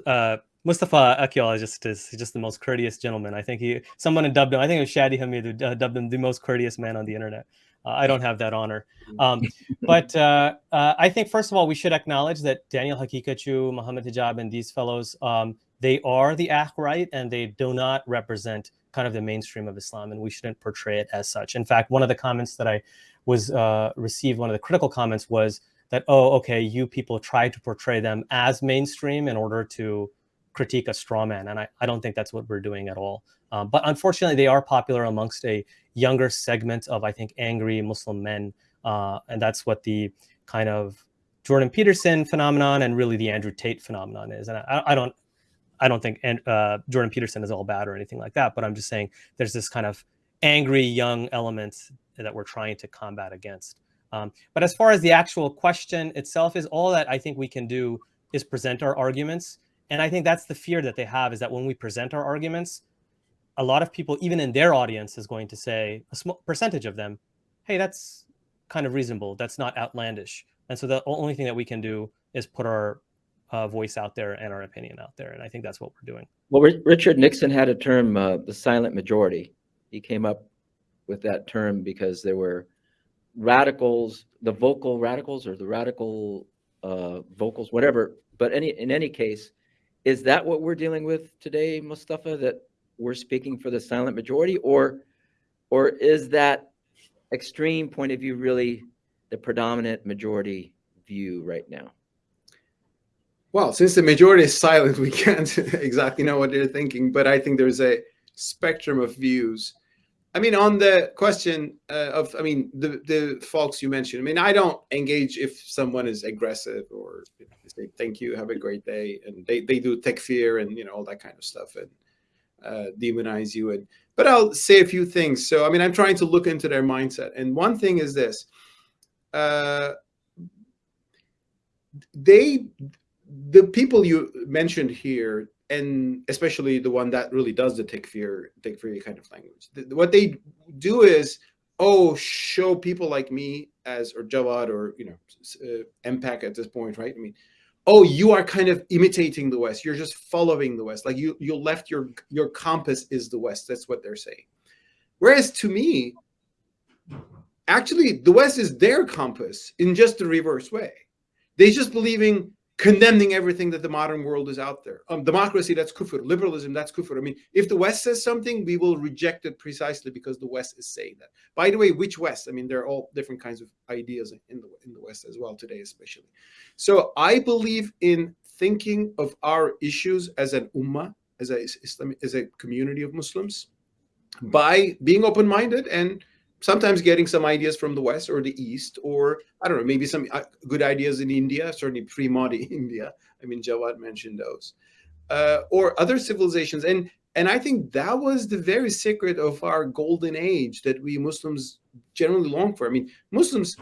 uh, Mustafa Akyol is just the most courteous gentleman. I think he someone dubbed him. I think it was Shadi Hamid who uh, dubbed him the most courteous man on the internet. I don't have that honor. Um, but I think first of all we should acknowledge that Daniel Haqiqatjou, Muhammad Hijab, and these fellows um, they are the right and they do not represent kind of the mainstream of Islam, and we shouldn't portray it as such. In fact, one of the comments that I was uh, received, one of the critical comments was that, oh, okay, you people try to portray them as mainstream in order to critique a straw man. And I, I don't think that's what we're doing at all. Um, but unfortunately, they are popular amongst a younger segment of, I think, angry Muslim men. Uh, and that's what the kind of Jordan Peterson phenomenon and really the Andrew Tate phenomenon is. And I, I don't, I don't think uh, Jordan Peterson is all bad or anything like that. But I'm just saying there's this kind of angry young element that we're trying to combat against. Um, but as far as the actual question itself is, all that I think we can do is present our arguments. And I think that's the fear that they have is that when we present our arguments, a lot of people, even in their audience, is going to say, a small percentage of them, hey, that's kind of reasonable. That's not outlandish. And so the only thing that we can do is put our uh, voice out there and our opinion out there. And I think that's what we're doing. Well, Ri- Richard Nixon had a term, uh, the silent majority. He came up with that term because there were radicals, the vocal radicals or the radical uh, vocals, whatever. But any in any case, is that what we're dealing with today, Mustafa? That we're speaking for the silent majority, or or is that extreme point of view really the predominant majority view right now? Well, since the majority is silent, we can't exactly know what they're thinking, but I think there's a spectrum of views. I mean, on the question uh, of, I mean, the, the folks you mentioned, I mean, I don't engage if someone is aggressive or say, thank you, have a great day. And they, they do takfir and, you know, all that kind of stuff and uh, demonize you. And, but I'll say a few things. So, I mean, I'm trying to look into their mindset. And one thing is this, uh, they, the people you mentioned here, and especially the one that really does the takfir, takfir kind of language, what they do is, oh, show people like me as, or Jawad, or, you know, uh, MPAC at this point, right? I mean, oh, you are kind of imitating the West. You're just following the West. Like you, you left your, your compass is the West. That's what they're saying. Whereas to me, actually, the West is their compass in just the reverse way. They just believing condemning everything that the modern world is out there. Um, democracy, that's kufr. Liberalism, that's kufr. I mean, if the West says something, we will reject it precisely because the West is saying that. By the way, which West? I mean, there are all different kinds of ideas in the in the West as well today, especially. So I believe in thinking of our issues as an ummah, as a Islam, as a community of Muslims, by being open-minded and sometimes getting some ideas from the West or the East, or I don't know, maybe some uh, good ideas in India, certainly pre-Modi India. I mean, Jawad mentioned those, uh, or other civilizations. And and I think that was the very secret of our golden age that we Muslims generally long for. I mean, Muslims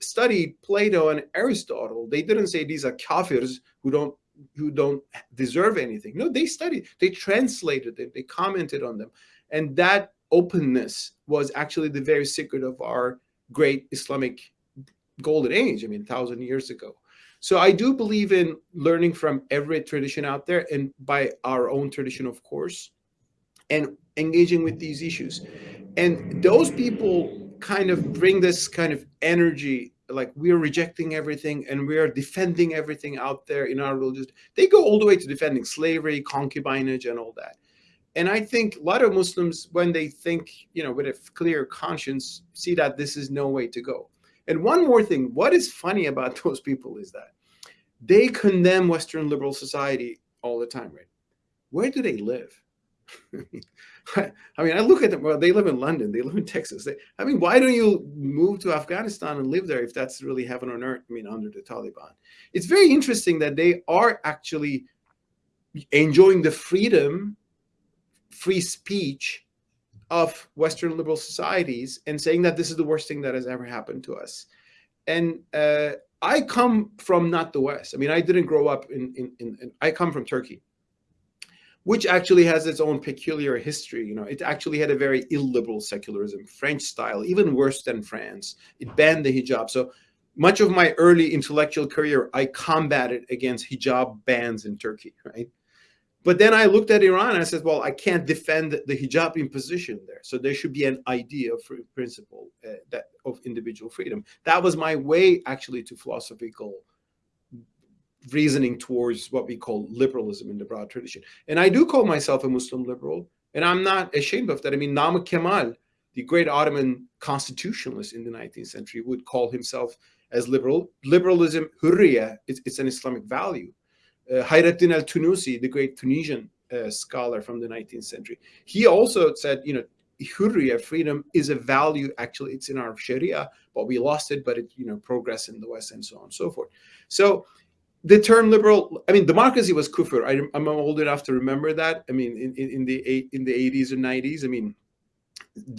studied Plato and Aristotle. They didn't say these are kafirs who don't who don't deserve anything. No, they studied, they translated it, they commented on them. And that openness was actually the very secret of our great Islamic golden age, I mean, thousand years ago. So I do believe in learning from every tradition out there and by our own tradition, of course, and engaging with these issues. And those people kind of bring this kind of energy like we're rejecting everything and we are defending everything out there in our religion. They go all the way to defending slavery, concubinage, and all that. And I think a lot of Muslims, when they think, you know, with a clear conscience, see that this is no way to go. And one more thing, what is funny about those people is that they condemn Western liberal society all the time, right? Where do they live? I mean, I look at them. Well, they live in London. They live in Texas. They, I mean, why don't you move to Afghanistan and live there if that's really heaven on earth? I mean, under the Taliban, it's very interesting that they are actually enjoying the freedom, free speech of Western liberal societies and saying that this is the worst thing that has ever happened to us. And uh, I come from not the West. I mean, I didn't grow up in, in, in, in I come from Turkey which actually has its own peculiar history. You know, it actually had a very illiberal secularism, French style, even worse than France. It banned the hijab. So much of my early intellectual career, I combated against hijab bans in Turkey, right? But then I looked at Iran and I said, well, I can't defend the hijab imposition there. So there should be an idea of principle uh, that of individual freedom. That was my way actually to philosophical reasoning towards what we call liberalism in the broad tradition. And I do call myself a Muslim liberal, and I'm not ashamed of that. I mean, Namık Kemal, the great Ottoman constitutionalist in the 19th century, would call himself as liberal. Liberalism, hurriya, it's, it's an Islamic value. Uh, Hayrettin el-Tunusi, the great Tunisian uh, scholar from the 19th century, he also said, you know, hurriya, freedom, is a value. Actually, it's in our Sharia, but we lost it, but it, you know, progress in the West and so on and so forth. So the term liberal, I mean, democracy was kufr. I, am old enough to remember that. I mean, in, in, in the in the 80s and 90s. I mean,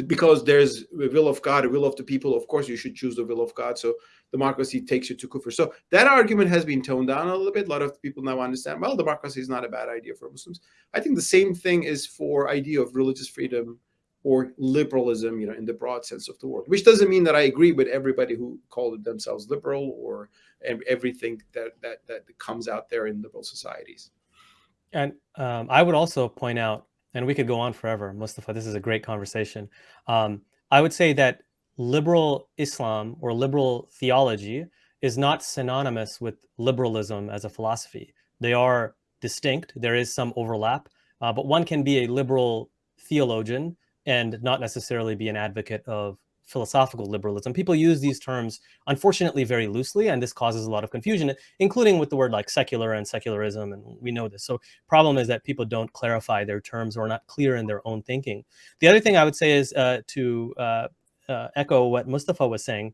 because there's a will of God, a will of the people. Of course, you should choose the will of God. So democracy takes you to kufr. So that argument has been toned down a little bit. A lot of people now understand. Well, democracy is not a bad idea for Muslims. I think the same thing is for idea of religious freedom or liberalism, you know, in the broad sense of the word, which doesn't mean that I agree with everybody who called themselves liberal or everything that, that, that comes out there in liberal societies. And um, I would also point out, and we could go on forever, Mustafa, this is a great conversation. Um, I would say that liberal Islam or liberal theology is not synonymous with liberalism as a philosophy. They are distinct. There is some overlap, uh, but one can be a liberal theologian and not necessarily be an advocate of philosophical liberalism. People use these terms, unfortunately, very loosely, and this causes a lot of confusion, including with the word like secular and secularism, and we know this. So problem is that people don't clarify their terms or not clear in their own thinking. The other thing I would say is uh, to uh, uh, echo what Mustafa was saying,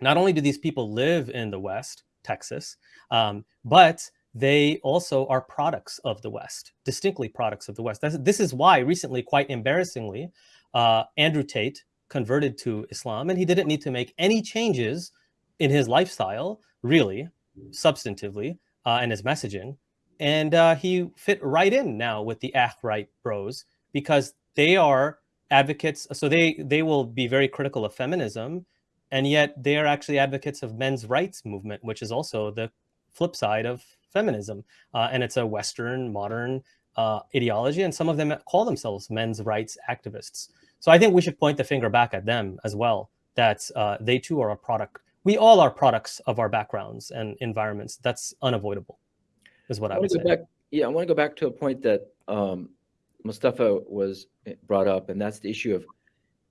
not only do these people live in the West, Texas, um, but they also are products of the West, distinctly products of the West. That's, this is why recently, quite embarrassingly, uh, Andrew Tate converted to Islam and he didn't need to make any changes in his lifestyle, really, substantively, uh, and his messaging. And uh, he fit right in now with the Right bros because they are advocates. So they, they will be very critical of feminism and yet they are actually advocates of men's rights movement, which is also the flip side of feminism. Uh, and it's a Western modern uh, ideology. And some of them call themselves men's rights activists. So I think we should point the finger back at them as well, that uh, they too are a product. We all are products of our backgrounds and environments. That's unavoidable, is what I, I would say. Back, yeah, I want to go back to a point that um, Mustafa was eh, brought up, and that's the issue of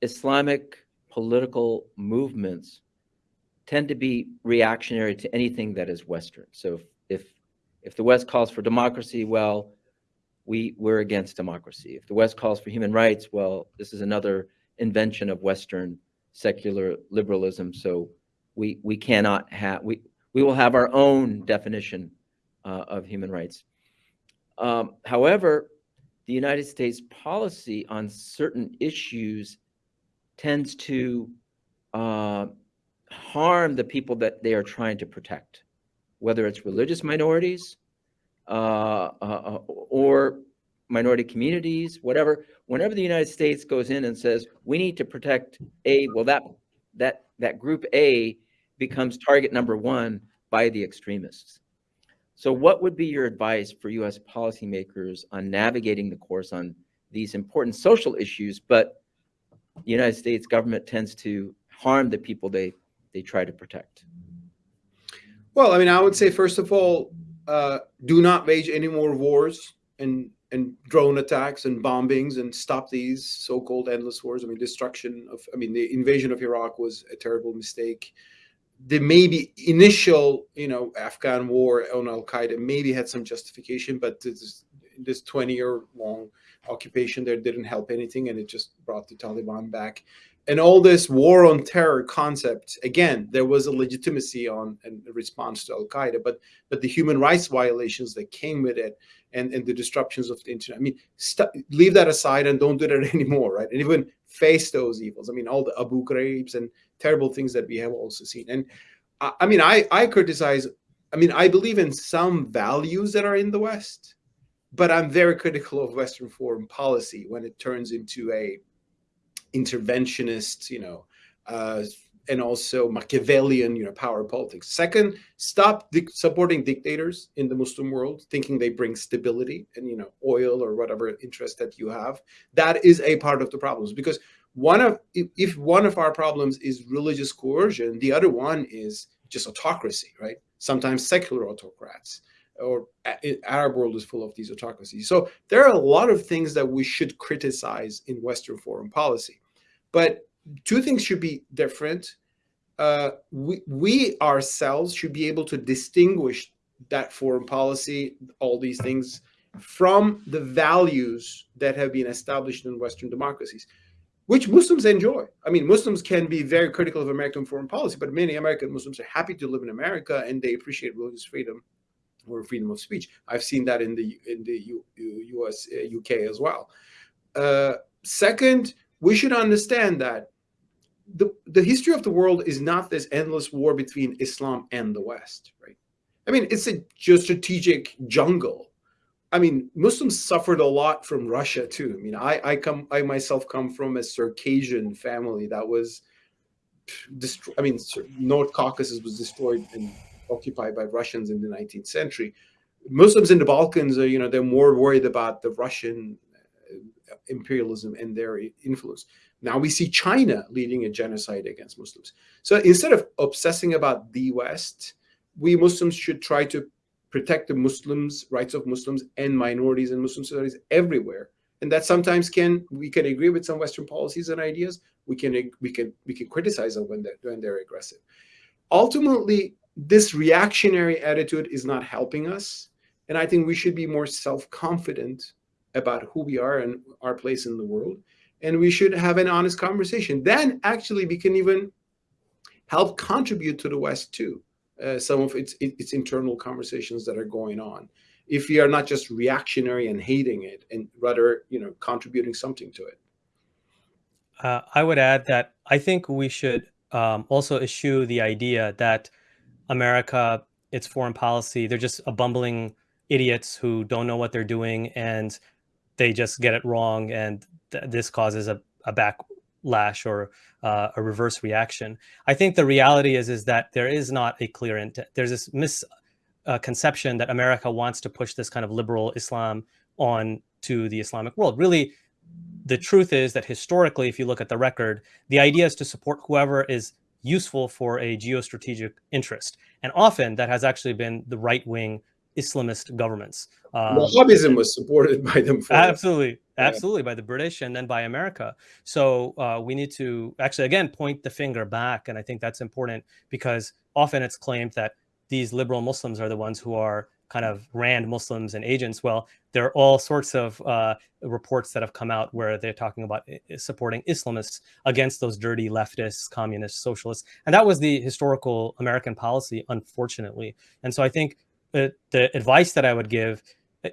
Islamic political movements tend to be reactionary to anything that is Western. So if, if if the West calls for democracy, well, we, we're against democracy. If the West calls for human rights, well, this is another invention of Western secular liberalism. So we, we cannot have, we, we will have our own definition uh, of human rights. Um, however, the United States policy on certain issues tends to uh, harm the people that they are trying to protect, whether it's religious minorities Uh, uh, uh, or minority communities, whatever. Whenever the United States goes in and says we need to protect a, well, that that that group A becomes target number one by the extremists. So what would be your advice for US policymakers on navigating the course on these important social issues, but the United States government tends to harm the people they, they try to protect? Well, I mean, I would say, first of all, uh, do not wage any more wars and, and drone attacks and bombings and stop these so-called endless wars. I mean, destruction of, I mean, the invasion of Iraq was a terrible mistake the maybe initial, you know, Afghan war on Al Qaeda maybe had some justification, but this this 20 year long occupation there didn't help anything, and it just brought the Taliban back. And all this war on terror concept, again, there was a legitimacy on and response to Al Qaeda, but but the human rights violations that came with it, and and the disruptions of the internet. I mean, leave that aside and don't do that anymore, right? And even face those evils. I mean, all the Abu Ghraibs and terrible things that we have also seen. And I, I mean, I, I criticize, I mean, I believe in some values that are in the West, but I'm very critical of Western foreign policy when it turns into a interventionist, you know, uh, and also Machiavellian, you know, power politics. Second, stop supporting dictators in the Muslim world, thinking they bring stability and, you know, oil or whatever interest that you have. That is a part of the problems because one of if one of our problems is religious coercion the other one is just autocracy right sometimes secular autocrats or arab world is full of these autocracies so there are a lot of things that we should criticize in western foreign policy but two things should be different uh, we, we ourselves should be able to distinguish that foreign policy all these things from the values that have been established in western democracies which Muslims enjoy. I mean, Muslims can be very critical of American foreign policy, but many American Muslims are happy to live in America and they appreciate religious freedom or freedom of speech. I've seen that in the in the U, U.S. Uh, U.K. as well. Uh, second, we should understand that the the history of the world is not this endless war between Islam and the West, right? I mean, it's a geostrategic jungle I mean, Muslims suffered a lot from Russia too. I mean, I, I come, I myself come from a Circassian family that was, destroyed. I mean, North Caucasus was destroyed and occupied by Russians in the 19th century. Muslims in the Balkans are, you know, they're more worried about the Russian imperialism and their influence. Now we see China leading a genocide against Muslims. So instead of obsessing about the West, we Muslims should try to protect the Muslims, rights of Muslims and minorities and Muslim societies everywhere. And that sometimes can we can agree with some Western policies and ideas. We can we can we can criticize them when they're when they're aggressive. Ultimately, this reactionary attitude is not helping us. And I think we should be more self-confident about who we are and our place in the world. And we should have an honest conversation. Then actually we can even help contribute to the West too uh, some of its, its internal conversations that are going on. If we are not just reactionary and hating it, and rather, you know, contributing something to it. Uh, I would add that I think we should um, also eschew the idea that America, its foreign policy, they're just a bumbling idiots who don't know what they're doing and they just get it wrong and th this causes a, a back lash or uh, a reverse reaction. I think the reality is is that there is not a clear intent. There's this misconception uh, that America wants to push this kind of liberal Islam on to the Islamic world. Really, the truth is that historically, if you look at the record, the idea is to support whoever is useful for a geostrategic interest. And often that has actually been the right-wing Islamist governments. Um, Wahhabism was supported by them. absolutely, absolutely, by the British and then by America. So uh, we need to actually, again, point the finger back. And I think that's important because often it's claimed that these liberal Muslims are the ones who are kind of Rand Muslims and agents. Well, there are all sorts of uh, reports that have come out where they're talking about supporting Islamists against those dirty leftists, communists, socialists. And that was the historical American policy, unfortunately. And so I think the, the advice that I would give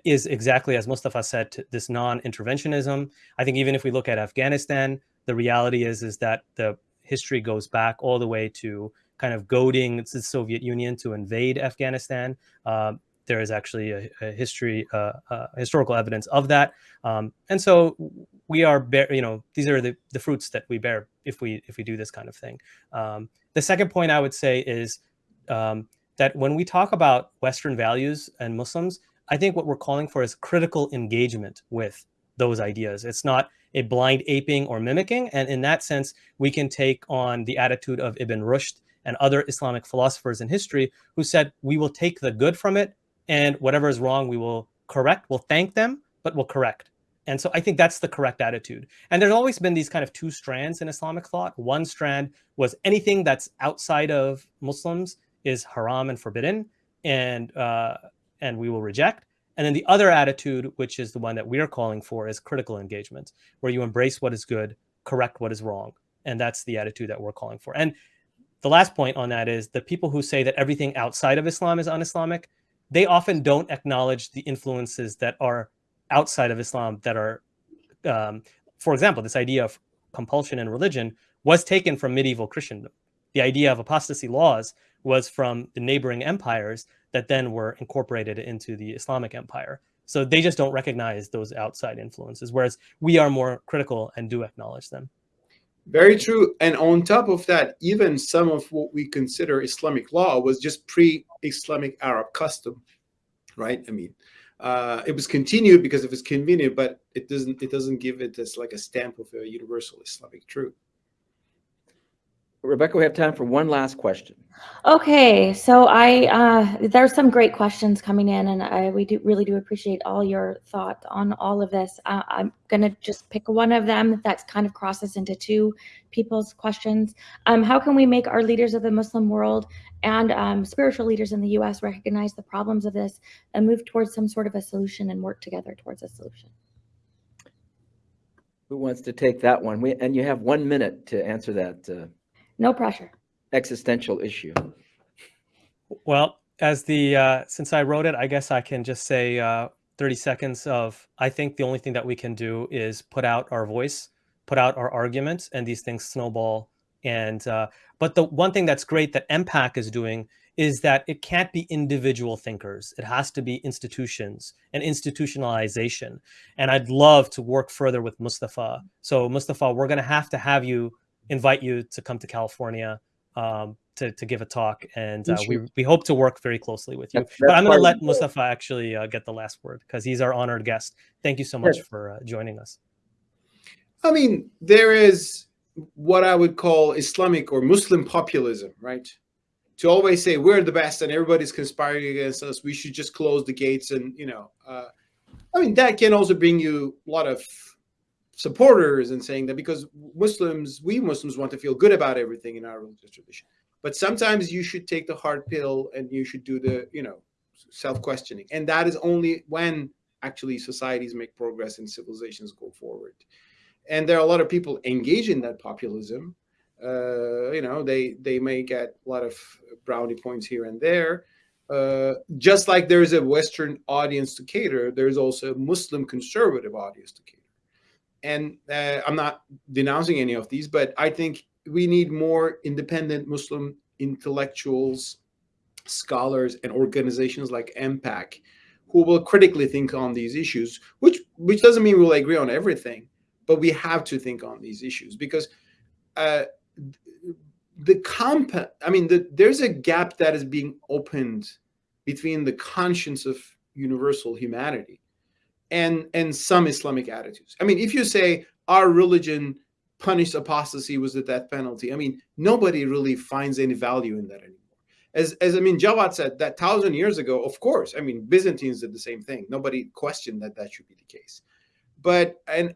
is exactly as Mustafa said, this non-interventionism. I think even if we look at Afghanistan, the reality is is that the history goes back all the way to kind of goading the Soviet Union to invade Afghanistan. Um, there is actually a, a history, uh, uh, historical evidence of that, um, and so we are, bear, you know, these are the, the fruits that we bear if we if we do this kind of thing. Um, the second point I would say is um, that when we talk about Western values and Muslims, I think what we're calling for is critical engagement with those ideas. It's not a blind aping or mimicking. And in that sense, we can take on the attitude of Ibn Rushd and other Islamic philosophers in history who said, we will take the good from it and whatever is wrong, we will correct. We'll thank them, but we'll correct. And so I think that's the correct attitude. And there's always been these kind of two strands in Islamic thought. One strand was anything that's outside of Muslims is haram and forbidden, and uh, and we will reject. And then the other attitude, which is the one that we are calling for, is critical engagement, where you embrace what is good, correct what is wrong. And that's the attitude that we're calling for. And the last point on that is the people who say that everything outside of Islam is un-Islamic, they often don't acknowledge the influences that are outside of Islam that are, um, for example, this idea of compulsion in religion was taken from medieval Christendom. The idea of apostasy laws was from the neighboring empires that then were incorporated into the Islamic empire. So they just don't recognize those outside influences, whereas we are more critical and do acknowledge them. Very true. And on top of that, even some of what we consider Islamic law was just pre-Islamic Arab custom, right? I mean, uh, it was continued because it was convenient, but it doesn't it doesn't give it as like a stamp of a universal Islamic truth. Rebecca, we have time for one last question. Okay, so I uh, there's some great questions coming in, and I we do really do appreciate all your thought on all of this. Uh, I'm gonna just pick one of them that kind of crosses into two people's questions. Um, how can we make our leaders of the Muslim world and um, spiritual leaders in the U.S. recognize the problems of this and move towards some sort of a solution and work together towards a solution? Who wants to take that one? We, and you have one minute to answer that uh, No pressure. existential issue. Well, as the uh, since I wrote it, I guess I can just say uh, 30 seconds of I think the only thing that we can do is put out our voice, put out our arguments, and these things snowball. And uh, but the one thing that's great that MPAC is doing is that it can't be individual thinkers. It has to be institutions and institutionalization. And I'd love to work further with Mustafa. So Mustafa, we're going to have to have you invite you to come to California um, to, to give a talk. And uh, we, we hope to work very closely with you. That's- but I'm going to let Mustafa actually uh, get the last word because he's our honored guest. Thank you so much Sure. for uh, joining us. I mean, there is what I would call Islamic or Muslim populism, right? To always say we're the best and everybody's conspiring against us. We should just close the gates and you know. Uh, I mean, that can also bring you a lot of supporters and saying that because Muslims, we Muslims want to feel good about everything in our religious tradition. But sometimes you should take the hard pill and you should do the, you know, self-questioning. And that is only when actually societies make progress and civilizations go forward. And there are a lot of people engaged in that populism. Uh, you know, they they may get a lot of brownie points here and there. Uh, just like there is a Western audience to cater, there's also a Muslim conservative audience to cater. And uh, I'm not denouncing any of these, but I think we need more independent Muslim intellectuals, scholars, and organizations like MPAC who will critically think on these issues, which which doesn't mean we'll agree on everything, but we have to think on these issues because uh, the comp I mean, the, there's a gap that is being opened between the conscience of universal humanity and and some Islamic attitudes. I mean, if you say our religion punished apostasy was the death penalty, I mean, nobody really finds any value in that anymore. As, as I mean, Jawad said that thousand years ago, of course, I mean, Byzantines did the same thing. Nobody questioned that that should be the case. But, and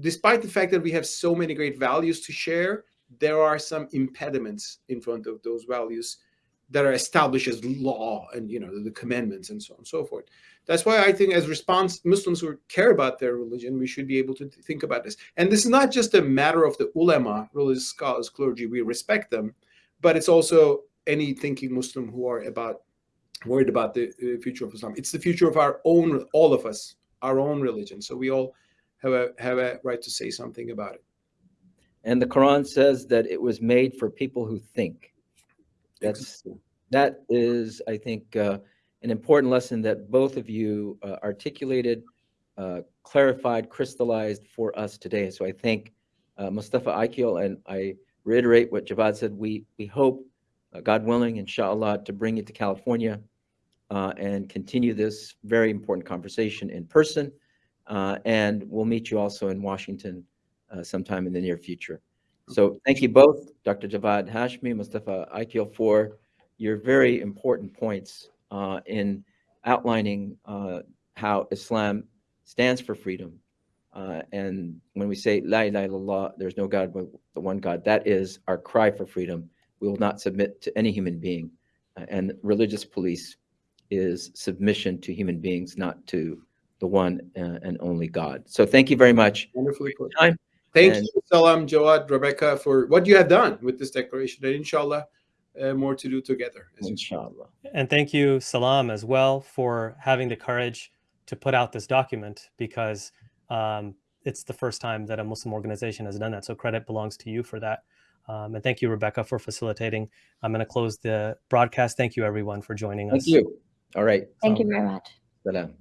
despite the fact that we have so many great values to share, there are some impediments in front of those values that are established as law and, you know, the commandments and so on and so forth. That's why I think as response Muslims who care about their religion, we should be able to think about this. And this is not just a matter of the ulama, religious scholars, clergy, we respect them, but it's also any thinking Muslim who are about worried about the future of Islam. It's the future of our own, all of us, our own religion. So we all have a have a right to say something about it. And the Quran says that it was made for people who think. That's that is, I think, uh, an important lesson that both of you uh, articulated, uh, clarified, crystallized for us today. So I thank uh, Mustafa Akyol, and I reiterate what Jawad said. We we hope, uh, God willing, inshallah, to bring it to California uh, and continue this very important conversation in person. Uh, and we'll meet you also in Washington uh, sometime in the near future. So thank you both, Dr. Javad Hashmi, Mustafa Akyol, for your very important points uh, in outlining uh, how Islam stands for freedom. Uh, and when we say La ilaha illallah, there's no God but the one God, that is our cry for freedom. We will not submit to any human being. Uh, and religious police is submission to human beings, not to the one uh, and only God. So thank you very much. Wonderfully put. Time. Thank And- you, Salam, Jawad, Rebecca, for what you have done with this declaration, and inshallah, uh, more to do together. as you- Inshallah. And thank you, Salam, as well, for having the courage to put out this document because um, it's the first time that a Muslim organization has done that. So credit belongs to you for that. Um, and thank you, Rebecca, for facilitating. I'm going to close the broadcast. Thank you, everyone, for joining Thank us. Thank you. All right. Thank you very much. Salam.